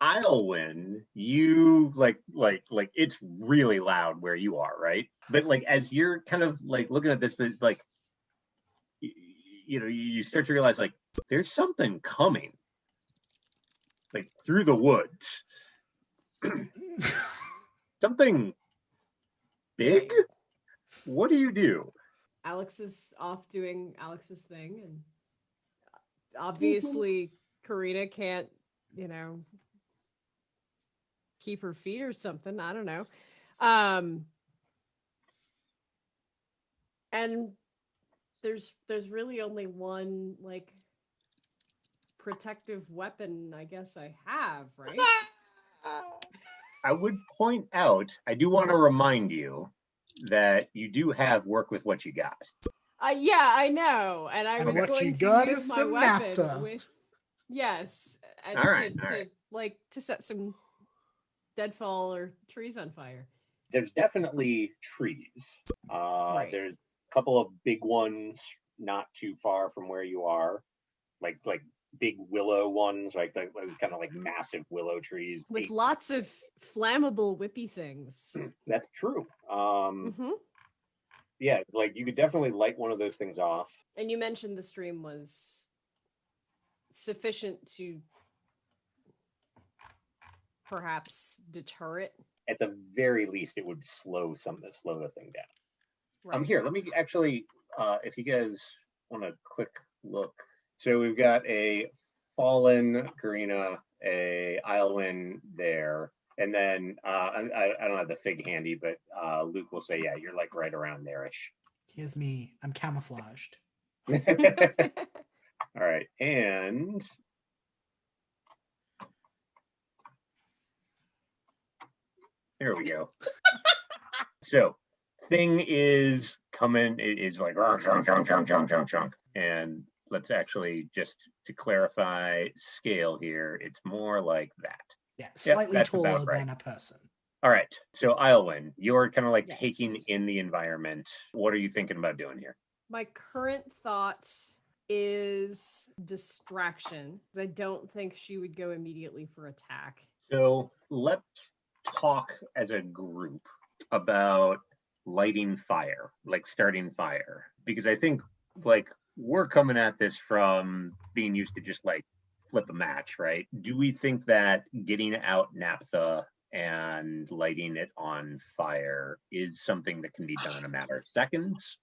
I'll win. You like like like it's really loud where you are, right? But like as you're kind of like looking at this, that, like you know, you you start to realize like there's something coming, like through the woods. something big. What do you do? Alex is off doing Alex's thing, and obviously Karina can't, you know, keep her feet or something. I don't know. Um, and there's there's really only one like protective weapon I guess I have, right? I would point out. I do want to remind you that you do have work with what you got. Uh, yeah, I know, and I And was what going you to got use is my some weapon with yes, and All right, to, all to like to set some deadfall or trees on fire. there's definitely trees. Uh, Right. There's a couple of big ones not too far from where you are, like like big willow ones, like those kind of like massive willow trees. with big- lots of flammable whippy things. That's true. Um, hmm yeah, like you could definitely light one of those things off. And you mentioned the stream was sufficient to perhaps deter it. At the very least, it would slow some slow the thing down. Um, Right. here, let me actually, uh, if you guys want a quick look. So we've got a fallen Karina, a Islewin there, and then uh, I, I- don't have the fig handy, but uh, Luke will say, yeah, you're like right around there-ish. Here's me. I'm camouflaged. All right, and There we go. so thing is coming, it is like "Rah, chunk, chunk, chunk, chunk, chunk, chunk. And let's actually just to clarify scale here, it's more like that. Yeah, slightly that's about taller right. than a person. All right. So Islewin, you're kind of like taking in the environment. What are you thinking about doing here? My current thought is distraction. I don't think she would go immediately for attack. So let's talk as a group about lighting fire, like starting fire, because I think like we're coming at this from being used to just like flip a match, right? Do we think that getting out naphtha and lighting it on fire is something that can be done in a matter of seconds?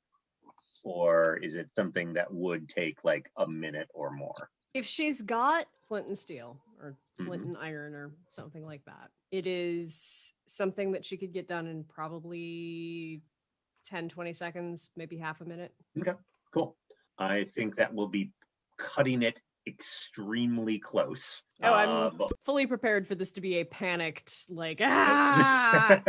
Or is it something that would take like a minute or more? If she's got flint and steel or flint Mhm. and iron or something like that, it is something that she could get done in probably 10, 20 seconds, maybe half a minute. Okay, cool. I think that will be cutting it extremely close. Oh, I'm Uh, but- fully prepared for this to be a panicked, like, ah!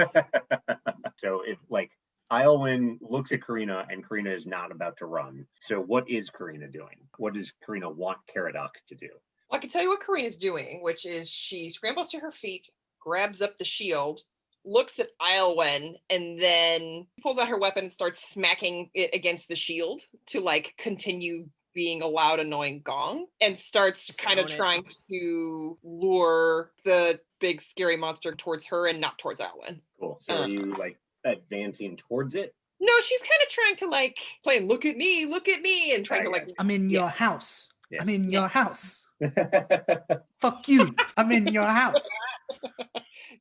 so if like Islewin looks at Karina and Karina is not about to run. So what is Karina doing? What does Karina want Caradoc to do? Well, I can tell you what Karina's doing, which is she scrambles to her feet, grabs up the shield, looks at Islwen, and then pulls out her weapon and starts smacking it against the shield to like continue being a loud, annoying gong, and starts Just kind of own it. trying to lure the big scary monster towards her and not towards Islwen. Cool. So Uh. are you like advancing towards it? No, she's kind of trying to like play look at me, look at me, and trying I to like I'm in Yeah. your house. Yeah. I'm in Yeah. your house. Fuck you. I'm in your house.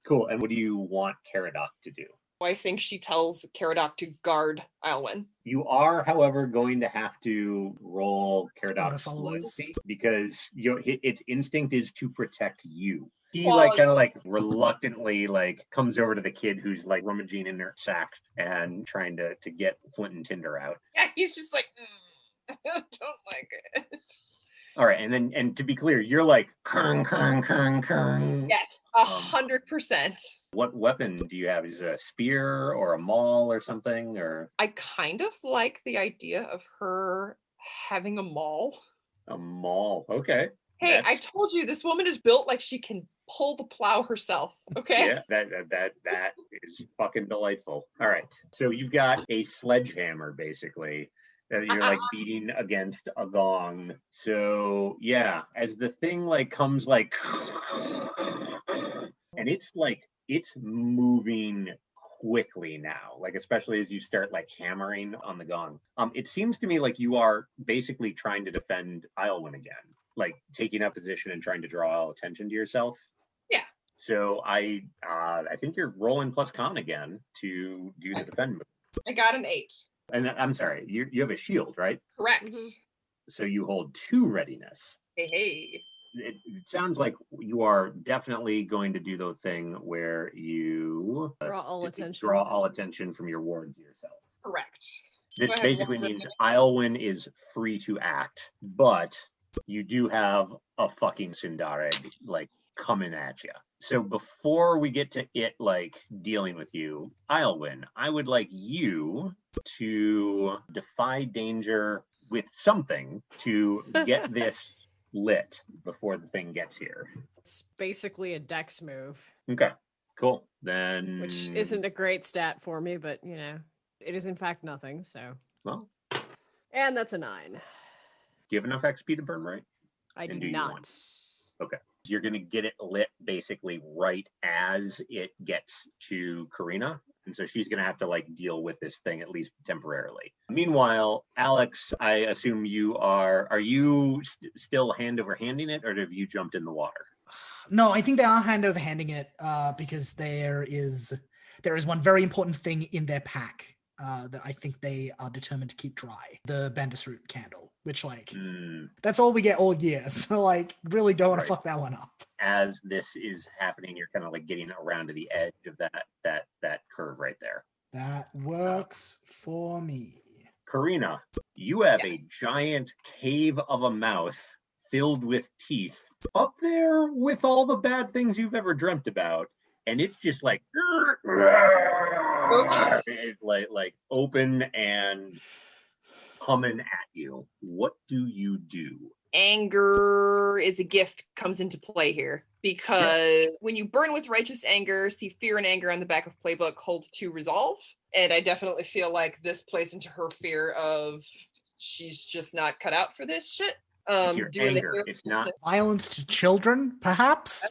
Cool. And what do you want Caradoc to do? I think she tells Caradoc to guard Islwen. You are, however, going to have to roll Caradoc's loyalty because your hi- its instinct is to protect you. He Well, like kind of like reluctantly like comes over to the kid who's like rummaging in their sack and trying to to get Flint and Tinder out. Yeah, he's just like, "Mm, I don't like it. All right, and then and to be clear, you're like kern kern kern kern. Yes, a Um, hundred percent. What weapon do you have? Is it a spear or a maul or something or I kind of like the idea of her having a maul. a maul? Okay. Hey, I told you this woman is built like she can pull the plow herself. Okay. Yeah, that that that that is fucking delightful. All right, so you've got a sledgehammer basically that you're like beating against a gong. So yeah, as the thing like comes like, and it's like it's moving quickly now like especially as you start like hammering on the gong um it seems to me like you are basically trying to defend Islewin again like taking up position and trying to draw attention to yourself yeah so I uh, I think you're rolling plus con again to do the defend move. I got an eight. And I'm sorry, you you have a shield, right? Correct. Mhm. So you hold two readiness. Hey, hey. It, it sounds like you are definitely going to do the thing where you uh, Draw all d- attention. draw all attention from your ward to yourself. Correct. This I have basically means readiness? Islewin is free to act, but you do have a fucking Sindareg like coming at you. So before we get to it like dealing with you, Islewin, I would like you to defy danger with something to get this lit before the thing gets here. It's basically a dex move, Okay, cool. Then which isn't a great stat for me, but you know, it is in fact nothing. So, well. and that's a nine. Do you have enough XP to burn right? I do do not. want- you're going to get it lit basically right as it gets to Karina. And so she's going to have to like deal with this thing at least temporarily. Meanwhile, Alex, I assume you are, are you st- still hand over handing it or have you jumped in the water? No, I think they are hand over handing it uh, because there is there is one very important thing in their pack uh, that I think they are determined to keep dry: the Bandisroot candle, which like Hmm, that's all we get all year. So like, really don't want Right. to fuck that one up. as this is happening, you're kind of like getting around to the edge of that, that, that curve right there. That works for me. Karina, you have a giant cave of a mouth filled with teeth up there with all the bad things you've ever dreamt about. and it's just like it's like like open and humming at you. What do you do? anger is a gift comes into play here because when you burn with righteous anger see fear and anger on the back of playbook hold to resolve and i definitely feel like this plays into her fear of she's just not cut out for this shit um your anger. It's not- Violence to children, perhaps?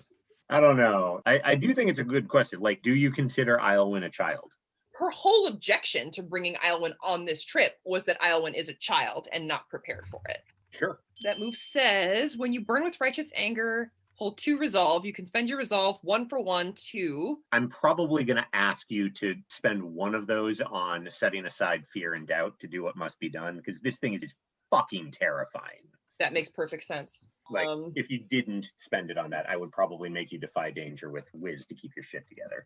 I don't know. I, I do think it's a good question. Like, do you consider Islewin a child? Her whole objection to bringing Islewin on this trip was that Islewin is a child and not prepared for it Sure. that move says when you burn with righteous anger hold two resolve you can spend your resolve one for one two I'm probably going to ask you to spend one of those on setting aside fear and doubt to do what must be done because this thing is fucking terrifying. that makes perfect sense Like, Um, if you didn't spend it on that, I would probably make you defy danger with whiz to keep your shit together.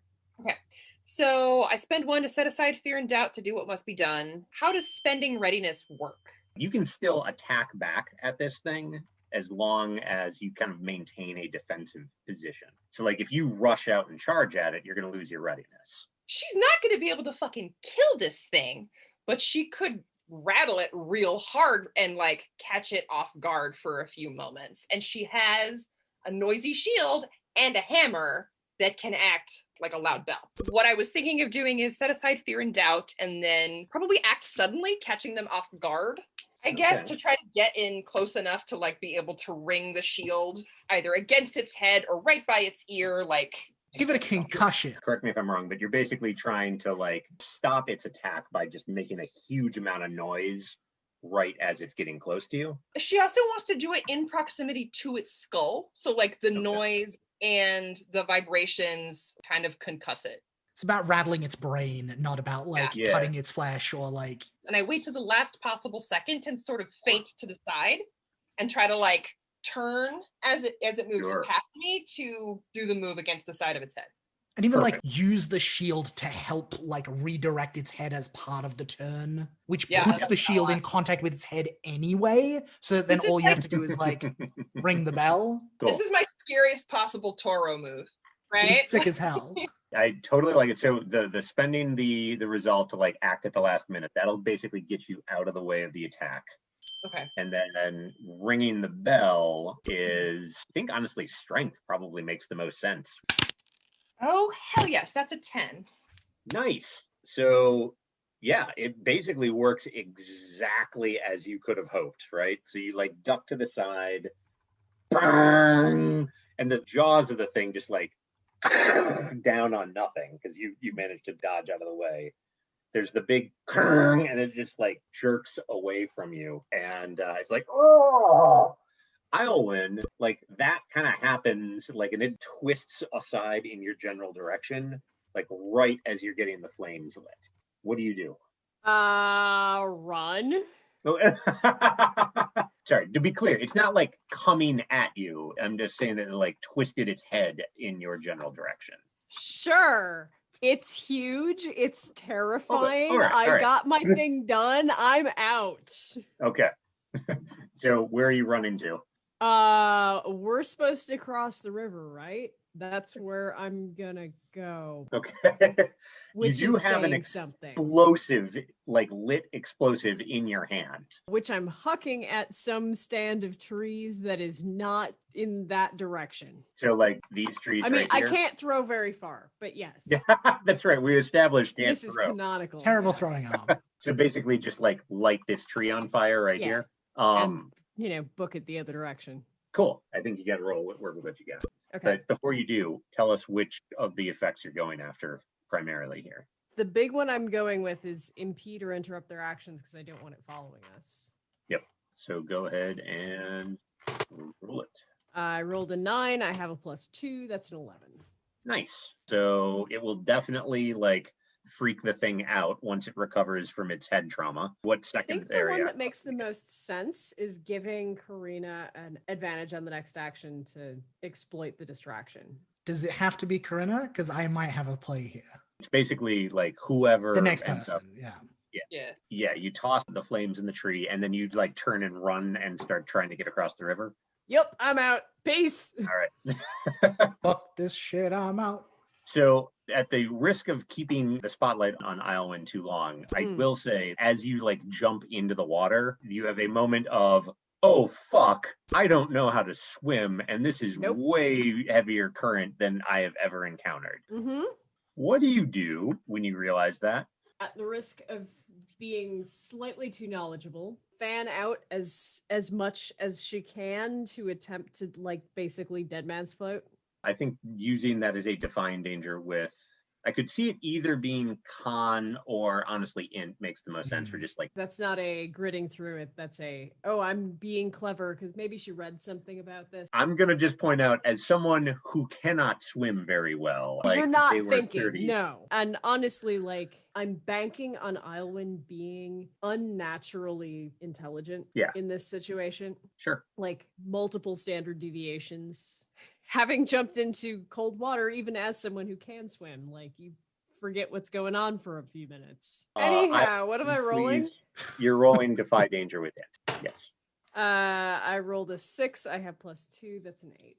So I spend one to set aside fear and doubt to do what must be done. How does spending readiness work? You can still attack back at this thing as long as you kind of maintain a defensive position. So, like, if you rush out and charge at it, you're going to lose your readiness. She's not going to be able to fucking kill this thing, but she could rattle it real hard and like catch it off guard for a few moments. And she has a noisy shield and a hammer that can act like a loud bell. What I was thinking of doing is set aside fear and doubt and then probably act suddenly, catching them off guard. I guess Okay. to try to get in close enough to like be able to ring the shield either against its head or right by its ear, like Give it a concussion. Correct me if I'm wrong, but you're basically trying to like stop its attack by just making a huge amount of noise right as it's getting close to you. she also wants to do it in proximity to its skull so like the Okay. noise and the vibrations kind of concuss it It's about rattling its brain, not about like Yeah. cutting its flesh or like and i wait to the last possible second and sort of feint to the side and try to like turn as it as it moves Sure. past me to do the move against the side of its head and even like use the shield to help like redirect its head as part of the turn, which Yeah, puts the shield in contact with its head anyway. So that then This is all you have to do is like ring the bell. Cool. this is my scariest possible toro move It's right sick as hell. I totally like it. So the the spending the the resolve to like act at the last minute that'll basically get you out of the way of the attack, okay and then ringing the bell is I think honestly strength probably makes the most sense. oh hell yes that's a 10 Nice. So yeah, it basically works exactly as you could have hoped, right? So you like duck to the side, bang, and the jaws of the thing just like down on nothing because you you managed to dodge out of the way. There's the big and it just like jerks away from you, and uh, it's like oh. Islewin, like that kind of happens, like, and it twists aside in your general direction, like right as you're getting the flames lit. What do you do? Uh, run. Oh, Sorry, to be clear, it's not like coming at you. I'm just saying that it like twisted its head in your general direction. Sure. It's huge. It's oh, terrifying. alright, I got my thing done. I'm out. Okay. so where are you running to? Uh, we're supposed to cross the river, right? That's where I'm gonna go. Okay. Which you do is have an saying something. explosive, like lit explosive in your hand. Which I'm hucking at some stand of trees that is not in that direction. So like these trees I mean, right I can't throw very far, but yes. Yeah, that's right. We established can't this is throw. canonical. Terrible yes. throwing arm. So basically, just like light this tree on fire right Yeah. here. Um, You know, book it the other direction. cool. I think you got to roll with work with what you got. Okay. But before you do, tell us which of the effects you're going after primarily here. The big one I'm going with is impede or interrupt their actions because I don't want it following us. Yep. So go ahead and roll it. I rolled a nine. I have a plus two. That's an 11. Nice. So it will definitely like freak the thing out once it recovers from its head trauma. What second I second think the area? one that makes the most sense is giving Karina an advantage on the next action to exploit the distraction. Does it have to be Corinna? Because I might have a play here. It's basically like whoever The next ends up- person, yeah. yeah yeah, you toss the flames in the tree and then you like turn and run and start trying to get across the river. Yep, I'm out. Peace. All right. Fuck this shit, I'm out. So, at the risk of keeping the spotlight on Islewin too long, I Mm. will say, as you like jump into the water, you have a moment of, oh fuck, I don't know how to swim, and this is Nope. way heavier current than I have ever encountered. Mm-hmm. What do you do when you realize that? At the risk of being slightly too knowledgeable, fan out as as much as she can to attempt to like basically dead man's float. I think using that as a defy danger with I could see it either being con or honestly int makes the most sense for Mm. just like That's not a gritting through it. That's a oh, I'm being clever because maybe she read something about this. I'm gonna just point out as someone who cannot swim very well. Like You're not thinking, 30 no. And honestly, like I'm banking on Islewin being unnaturally intelligent Yeah. in this situation. Sure. Like multiple standard deviations. Having jumped into cold water, even as someone who can swim, like you forget what's going on for a few minutes. Uh, I- Anyhow, what am I rolling? Please, You're rolling defy danger with it. Yes. Uh, I rolled a six. I have plus two. That's an eight.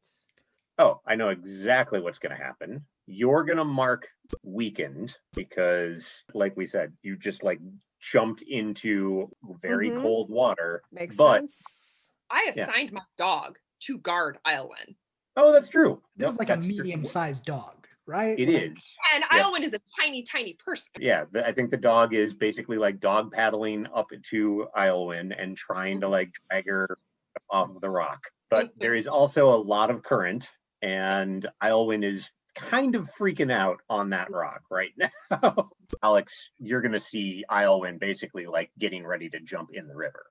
Oh, I know exactly what's gonna happen. You're gonna mark weakened because, like we said, you just like jumped into very Mhm. cold water. Makes But- sense. I Yeah. assigned my dog to guard Islewin. Oh, that's true. This Yep, is like a medium-sized dog, right? It Like, is. And Yeah. Islewin is a tiny, tiny person. Yeah, the, I think the dog is basically like dog paddling up to Islewin and trying to mm-hmm. like drag her off of the rock. But there is also a lot of current, and Islewin is kind of freaking out on that rock right now. Alex, you're gonna see Islewin basically like getting ready to jump in the river.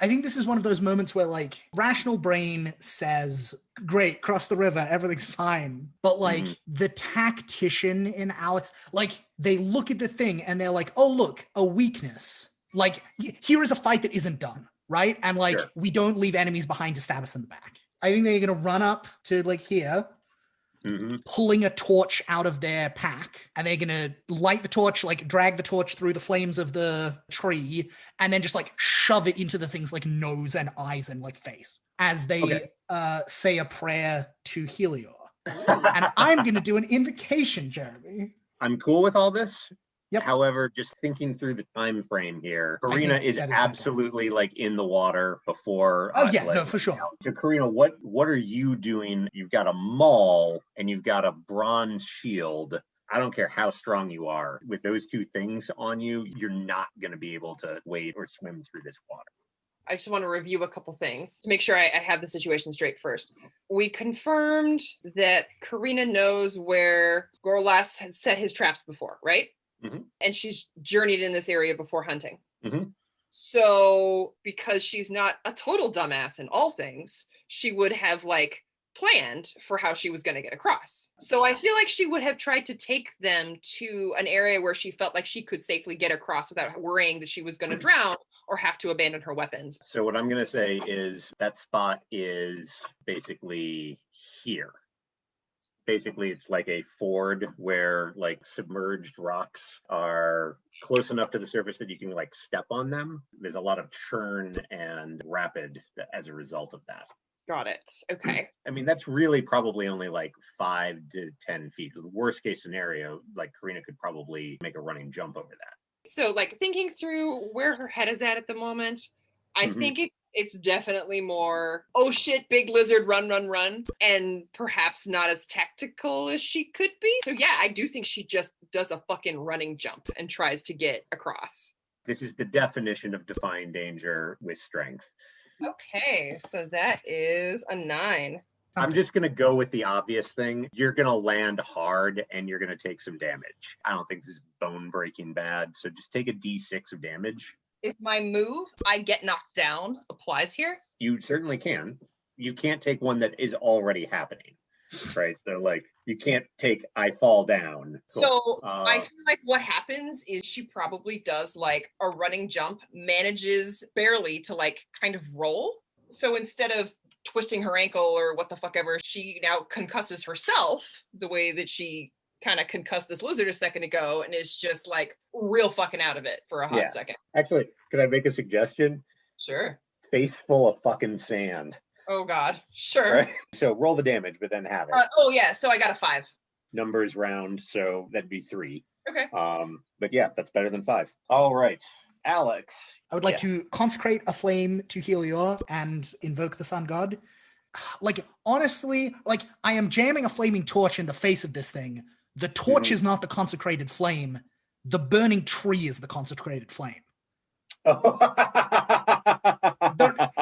I think this is one of those moments where like rational brain says, "Great, cross the river, everything's fine." But like Mhm. the tactician in Alex, like they look at the thing and they're like, "Oh, look, a weakness. Like here is a fight that isn't done, right? And like Sure. we don't leave enemies behind to stab us in the back." I think they're gonna run up to like here, Mhm. pulling a torch out of their pack and they're gonna light the torch like drag the torch through the flames of the tree and then just like shove it into the thing's like nose and eyes and like face as they Okay. uh say a prayer to helior and i'm gonna do an invocation jeremy I'm cool with all this. Yep. However, just thinking through the time frame here, Karina think is that is fantastic. absolutely like in the water before. oh uh, yeah no for sure So Karina, what what are you doing? You've got a maul and you've got a bronze shield. I don't care how strong you are. With those two things on you, you're not going to be able to wade or swim through this water. I just want to review a couple things to make sure I, I have the situation straight first. We confirmed that Karina knows where Gorlas has set his traps before, right? Mhm. And she's journeyed in this area before hunting. Mhm. So, because she's not a total dumbass in all things, she would have like planned for how she was going to get across. So, I feel like she would have tried to take them to an area where she felt like she could safely get across without worrying that she was going to drown or have to abandon her weapons. So what I'm going to say is that spot is basically here. Basically, it's like a ford where like submerged rocks are close enough to the surface that you can like step on them. There's a lot of churn and rapid that, as a result of that. Got it. Okay. I mean, that's really probably only like five to 10 feet. The worst case scenario, like Karina could probably make a running jump over that. So, like thinking through where her head is at at the moment, I Mhm. think it, it's definitely more, oh shit, big lizard, run, run, run, and perhaps not as tactical as she could be. So, yeah, I do think she just does a fucking running jump and tries to get across. This is the definition of defying danger with strength. Okay, so that is a nine. I'm just going to go with the obvious thing. You're going to land hard and you're going to take some damage. I don't think this is bone breaking bad. So just take a d6 of damage. If my move, I get knocked down, applies here. You certainly can. You can't take one that is already happening. Right. So, like, you can't take I fall down. Cool. So I Uh, feel like what happens is she probably does like a running jump, manages barely to like kind of roll. So instead of twisting her ankle or what the fuck ever, she now concusses herself the way that she kind of concussed this lizard a second ago and is just like real fucking out of it for a hot Yeah. second. Actually, could I make a suggestion? Sure. Face full of fucking sand. Oh God. Sure. Right. So roll the damage, but then have it. Uh, oh yeah. So I got a five. numbers round, so that'd be three. Okay. Um, but yeah, that's better than five. All right, Alex. I would like Yeah. to consecrate a flame to Helior and invoke the sun god. Like, honestly, like I am jamming a flaming torch in the face of this thing. The torch Mhm. is not the consecrated flame. The burning tree is the consecrated flame.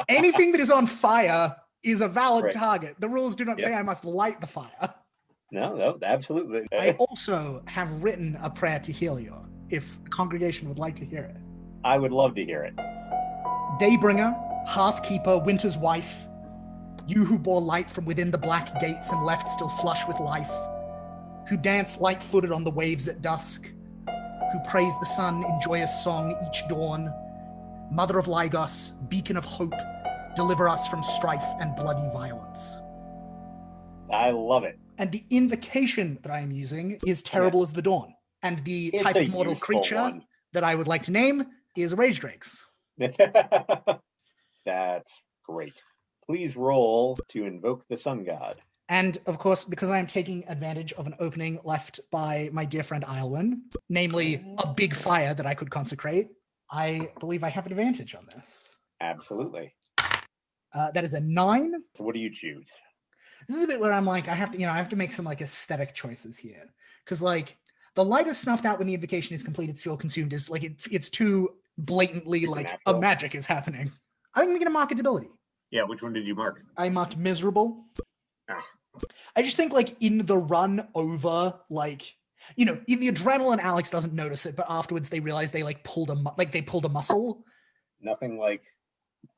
Anything that is on fire is a valid Right. target. The rules do not Yeah. say I must light the fire. no, no, absolutely. I also have written a prayer to Helior, if the congregation would like to hear it. I would love to hear it. Daybringer, Halfkeeper, Winter's wife, you who bore light from within the black gates and left still flush with life, who dance light footed on the waves at dusk, who praise the sun in joyous song each dawn, Mother of Lygos, beacon of hope, deliver us from strife and bloody violence. I love it. And the invocation that I am using is Terrible as the Dawn. And the It's type of mortal creature one. that I would like to name is Rage Drakes. That's great. Please roll to invoke the sun god. And of course, because I am taking advantage of an opening left by my dear friend Islwyn, namely a big fire that I could consecrate, I believe I have an advantage on this. Absolutely. Uh, that is a nine. So what do you choose? This is a bit where I'm like, I have to, you know, I have to make some like aesthetic choices here. Because like the light is snuffed out when the invocation is complete, it's fuel consumed is like it, it's too blatantly It's like a magic is happening. I'm gonna get a mark a debility. Yeah, which one did you mark? I marked miserable. I just think like in the run over, like you know, in the adrenaline, Alex doesn't notice it, but afterwards they realize they like pulled a mu- like they pulled a muscle. Nothing like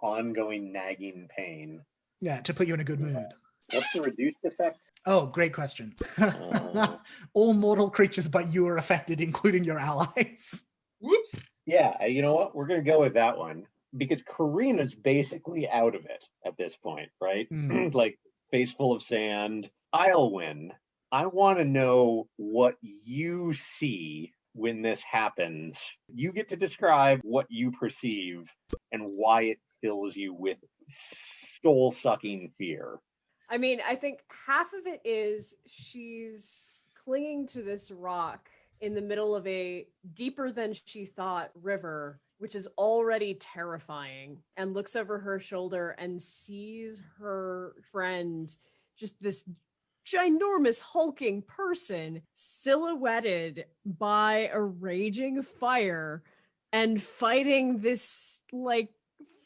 ongoing nagging pain. Yeah, to put you in a good mood. What's the reduced effect? Oh, great question. Uh. All mortal creatures but you are affected, including your allies. Whoops. Yeah, uh, you know what? We're gonna go with that one because Karina's basically out of it at this point, right? Hmm. like face full of sand. I'll win. I want to know what you see when this happens. You get to describe what you perceive and why it fills you with soul sucking fear. I mean, I think half of it is she's clinging to this rock in the middle of a deeper than she thought river, which is already terrifying, and looks over her shoulder and sees her friend, just this ginormous hulking person silhouetted by a raging fire and fighting this like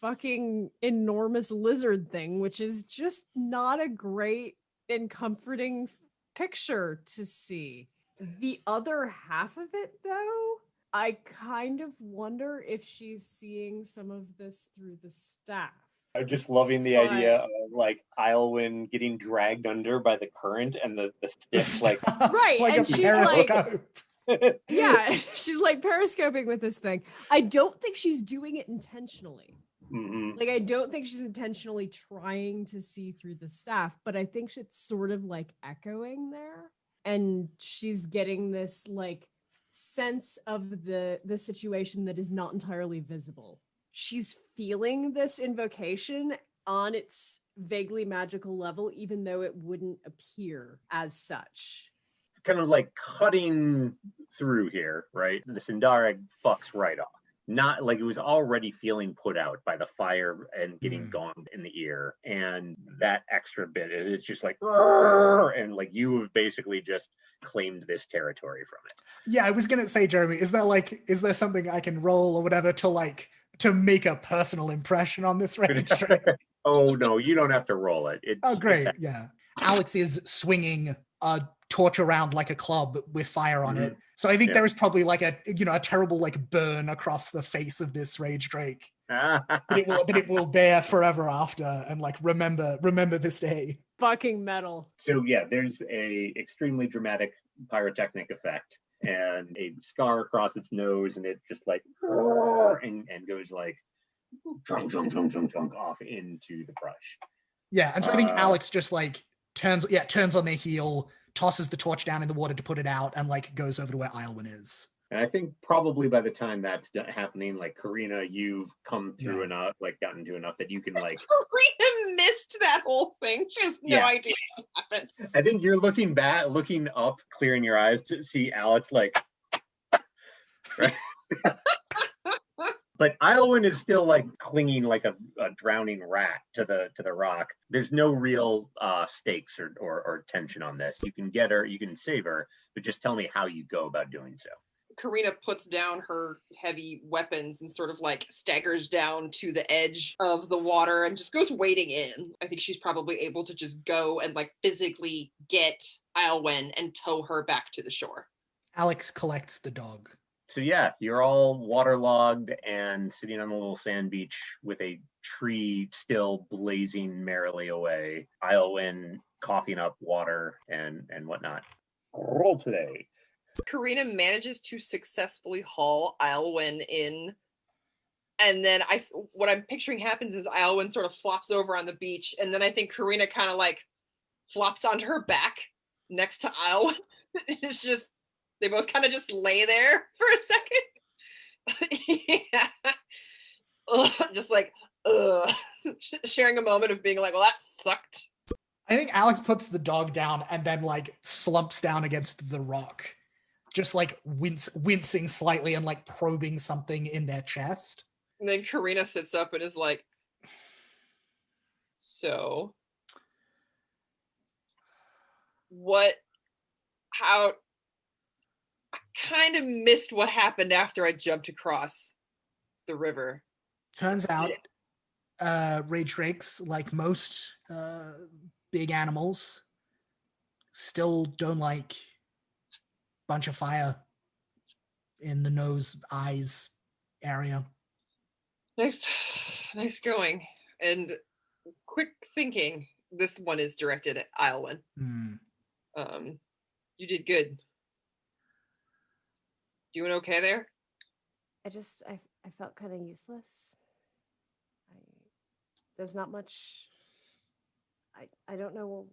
fucking enormous lizard thing, which is just not a great and comforting picture to see. Mm-hmm. The other half of it, though, I kind of wonder if she's seeing some of this through the staff. I'm just loving the idea of like Islwyn getting dragged under by the current and the, the stick like Right, like and a she's like- Yeah, she's like periscoping with this thing. I don't think she's doing it intentionally. Mhm. Like, I don't think she's intentionally trying to see through the staff, but I think it's sort of like echoing there. And she's getting this like sense of the the situation that is not entirely visible. She's feeling this invocation on its vaguely magical level, even though it wouldn't appear as such. kind of like cutting through here, right? The Sindareg fucks right off. Not like it was already feeling put out by the fire and getting Mm. gone in the ear. And that extra bit, it- it's just like, and like you have basically just claimed this territory from it. Yeah, I was gonna say, Jeremy, is there like, is there something I can roll or whatever to like to make a personal impression on this range? trick? oh no, you don't have to roll it. Oh, it's, Oh, great. a- Yeah. Alex is swinging a torch around like a club with fire on it. Mm-hmm. So I think Yeah. there is probably like a, you know, a terrible like burn across the face of this rage drake that it will, that it will bear forever after and like remember, remember this day. Fucking metal. so yeah, there's a extremely dramatic pyrotechnic effect and a scar across its nose, and it just like and, and goes like chunk, chunk, chunk, chunk, chunk off into the brush. Yeah. And so I think Uh, Alex just like turns, yeah, turns on their heel, tosses the torch down in the water to put it out and like goes over to where Islwyn is. And I think probably by the time that's happening, like Karina, you've come through Yeah. enough, like gotten to enough that you can like That whole thing. She has no Yeah. idea what happened. I think you're looking back, looking up, clearing your eyes to see Alex like. Right? but Iowin is still like clinging like a, a drowning rat to the to the rock. There's no real uh, stakes or, or or tension on this. You can get her, you can save her, but just tell me how you go about doing so. Karina puts down her heavy weapons and sort of like staggers down to the edge of the water and just goes wading in. I think she's probably able to just go and like physically get Iolwen and tow her back to the shore. Alex collects the dog. So yeah, you're all waterlogged and sitting on a little sand beach with a tree still blazing merrily away. Iowin coughing up water and and whatnot. Role play. Karina manages to successfully haul Iolwen in. And then I, what I'm picturing happens is Iolwen sort of flops over on the beach, and then I think Karina kind of like flops onto her back next to Iolwen. it's just they both kind of just lay there for a second. yeah. Ugh, just like ugh. sharing a moment of being like, well, that sucked. I think Alex puts the dog down and then like slumps down against the rock, just like wince, wincing slightly and like probing something in their chest. And then Karina sits up and is like, So, what, how, I kind of missed what happened after I jumped across the river. Turns out, uh, rage drakes, like most uh, big animals, still don't like bunch of fire in the nose, eyes area. Nice, nice going. And quick thinking. This one is directed at Iolwen. Hmm. Um, you did good. Doing okay there? I just I I felt kind of useless. I there's not much. I I don't know.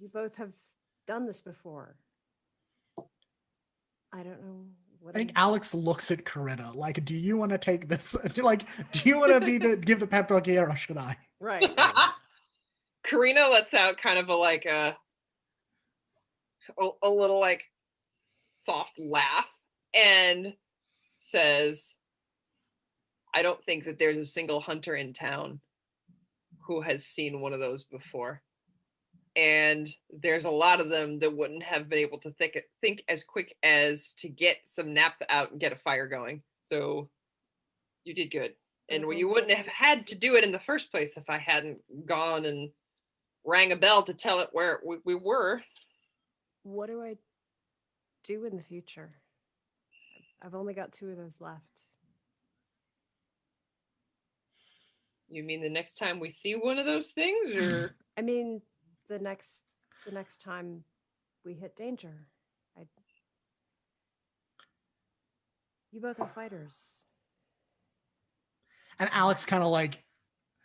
You both have done this before. I don't know what I think I'm- Alex looks at Karina like, "Do you want to take this? Like, do you want to be the give the pep talk here, or should I?" right. right. Karina lets out kind of a like a, a a little like soft laugh and says, "I don't think that there's a single hunter in town who has seen one of those before." And there's a lot of them that wouldn't have been able to think think as quick as to get some naphtha out and get a fire going. So you did good. And Mhm. you wouldn't have had to do it in the first place if I hadn't gone and rang a bell to tell it where we, we were. What do I do in the future? I've only got two of those left. You mean the next time we see one of those things, or I mean, the next the next time we hit danger, I. You both are fighters. And Alex kind of like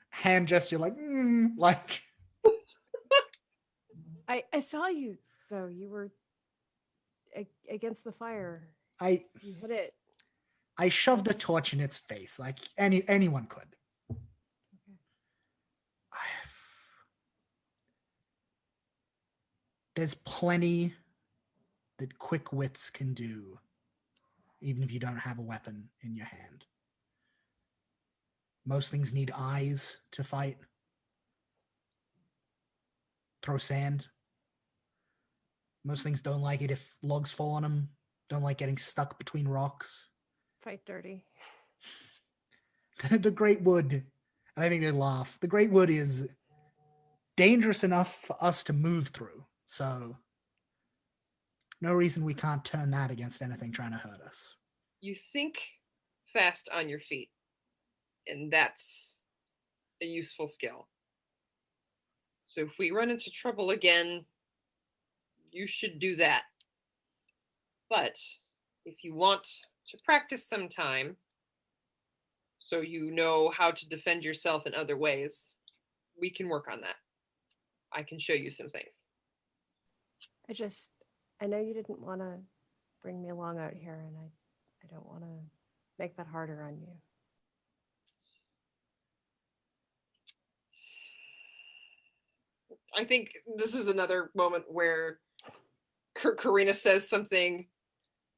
hand gesture, like, mm, like I I saw you though. You were against the fire. I You hit it. I shoved a torch in its face, like any anyone could. There's plenty that quick wits can do, even if you don't have a weapon in your hand. Most things need eyes to fight. Throw sand. Most things don't like it if logs fall on them. Don't like getting stuck between rocks. Fight dirty. the great wood and i think they laugh the great wood is dangerous enough for us to move through so no reason we can't turn that against anything trying to hurt us you think fast on your feet, and that's a useful skill. So if we run into trouble again, you should do that. But if you want to practice some time, so you know how to defend yourself in other ways, we can work on that. I can show you some things. I just I know you didn't want to bring me along out here, and I I don't want to make that harder on you. I think this is another moment where Ka- Karina says something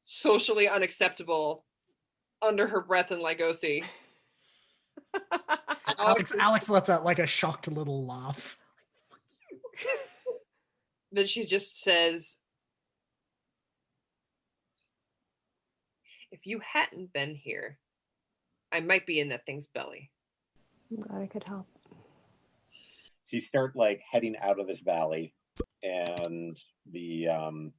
socially unacceptable under her breath in Lygosi. Alex, is- Alex lets out like a shocked little laugh. then she just says, If you hadn't been here, I might be in that thing's belly. I'm glad I could help. So you start like heading out of this valley, and the um,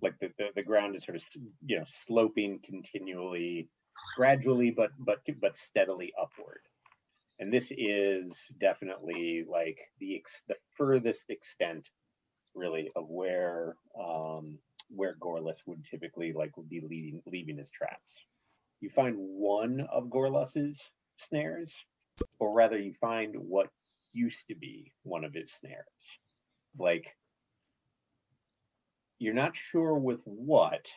like the, the the ground is sort of you know sloping continually, gradually, but but but steadily upward. And this is definitely like the ex- the furthest extent, really, of where um, where Gorlus would typically like would be leading leaving his traps. You find one of Gorlus's snares, or rather, you find what used to be one of his snares. Like, you're not sure with what,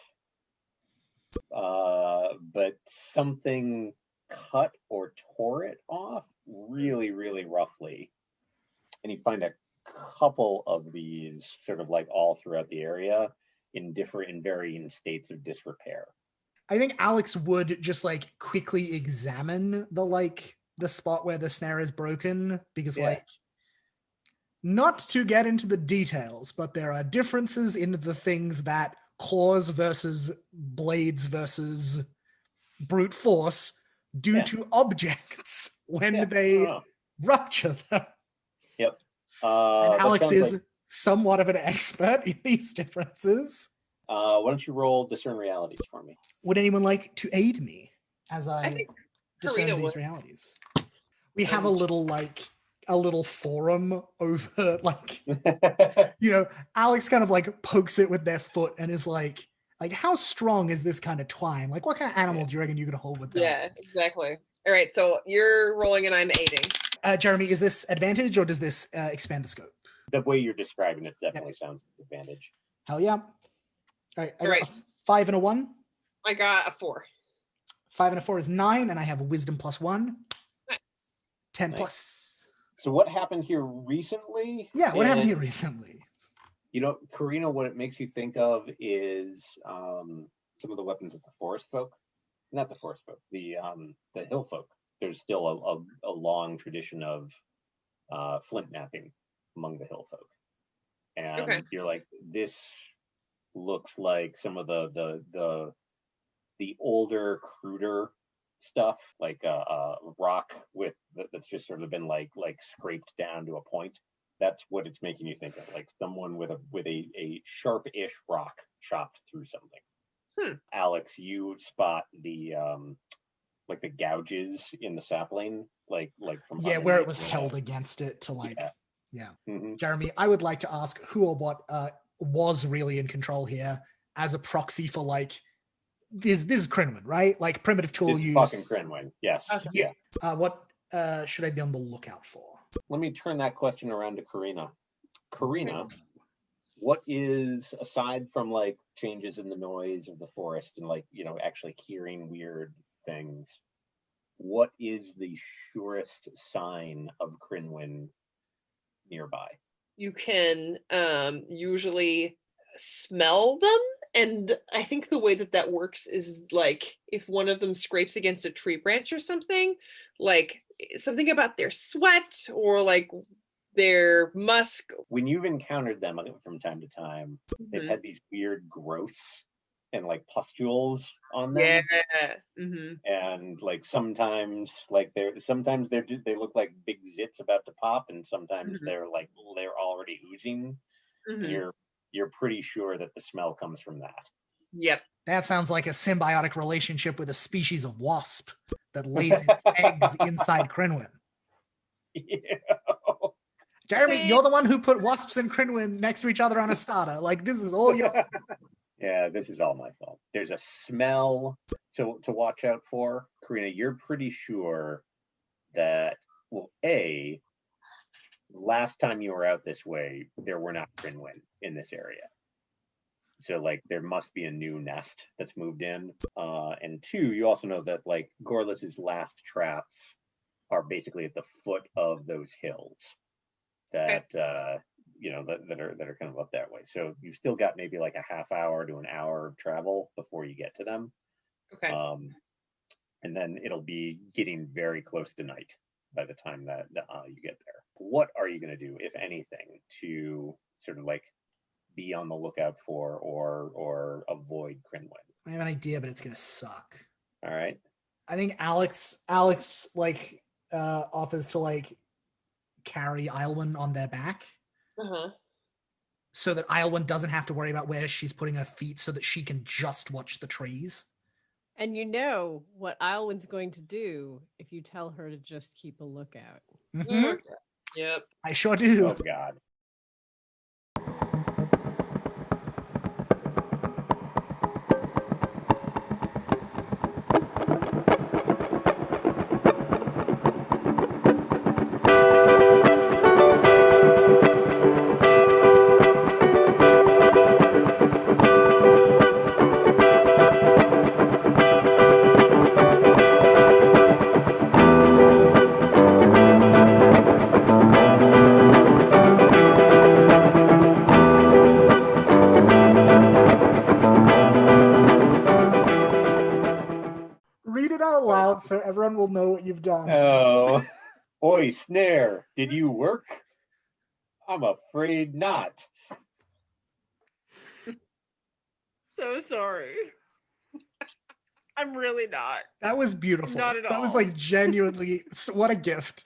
uh, but something cut or tore it off really, really roughly. And you find a couple of these sort of like all throughout the area in different, in varying states of disrepair. I think Alex would just like quickly examine the like the spot where the snare is broken because Yeah. like not to get into the details, but there are differences in the things that claws versus blades versus brute force do Yeah. to objects when Yeah, they oh, rupture them. Uh, and Alex is like- somewhat of an expert in these differences. uh, why don't you roll discern realities for me? Would anyone like to aid me as I, think discern Karina these would. realities? We have a little like a little forum over like you know Alex kind of like pokes it with their foot and is like like how strong is this kind of twine? Like what kind of animal do you reckon you could hold with that? Yeah, exactly. All right, so you're rolling and I'm aiding. Uh, Jeremy, is this advantage or does this uh, expand the scope? the way you're describing it definitely sounds advantage. Hell yeah! All right, I got Alright. a five and a one. I got a four. Five and a four is nine, and I have a wisdom plus one. Nice. Ten Nice. plus. So what happened here recently? Yeah, what happened here recently? You know, Karina, what it makes you think of is um, some of the weapons of the forest folk. Not the forest folk, the um, the hill folk. There's still a, a, a long tradition of uh, flint knapping among the hill folk. And you're like, this looks like some of the the the the older, cruder stuff, like a, uh rock with that's just sort of been like like scraped down to a point. That's what it's making you think of, like someone with a with a a sharp-ish rock chopped through something. Hmm. Alex, you spot the um like the gouges in the sapling, like like from Yeah, where it was held against it to like. Yeah. Yeah. Mhm. Jeremy, I would like to ask who or what uh, was really in control here as a proxy for like this. This is Crinwin, right? Like primitive tool It's use. fucking Crinwin. Yes. Okay. Yeah. Uh, what uh, should I be on the lookout for? Let me turn that question around to Karina. Karina, what is aside from like changes in the noise of the forest and like you know actually hearing weird things? What is the surest sign of Crinwin nearby? You can um, usually smell them. And I think the way that that works is like if one of them scrapes against a tree branch or something, like something about their sweat or like their musk. When you've encountered them from time to time, they've Mhm. had these weird growths and like pustules on them. Yeah. hmm and like sometimes like they're sometimes they're they look like big zits about to pop and sometimes Mhm. they're like they're already oozing hmm you're you're pretty sure that the smell comes from that Yep. That sounds like a symbiotic relationship with a species of wasp that lays its eggs inside Crinwin. Jeremy, See? you're the one who put wasps and Crinwin next to each other on a starter. Like this is all your yeah this is all my fault. There's a smell to to watch out for. Karina you're pretty sure that well a last time you were out this way there were not Crinwin in this area. So like there must be a new nest that's moved in. Uh and two you also know that like gorlus's last traps are basically at the foot of those hills that uh you know, that, that are, that are kind of up that way. So you've still got maybe like a half hour to an hour of travel before you get to them. Okay. Um, and then it'll be getting very close to night by the time that uh, you get there. What are you going to do, if anything, to sort of like be on the lookout for or or avoid Crinwin? I have an idea, but it's gonna suck. All right. I think Alex Alex like uh offers to like carry Ilwyn on their back Uh-huh. so that Ilwyn doesn't have to worry about where she's putting her feet so that she can just watch the trees. And you know what Ilwyn's going to do if you tell her to just keep a lookout. Mhm. Yep. I sure do. Oh God. Out so everyone will know what you've done. Oh, boy, snare. Did you work? I'm afraid not. So sorry. I'm really not. That was beautiful. Not at all. That was like genuinely what a gift.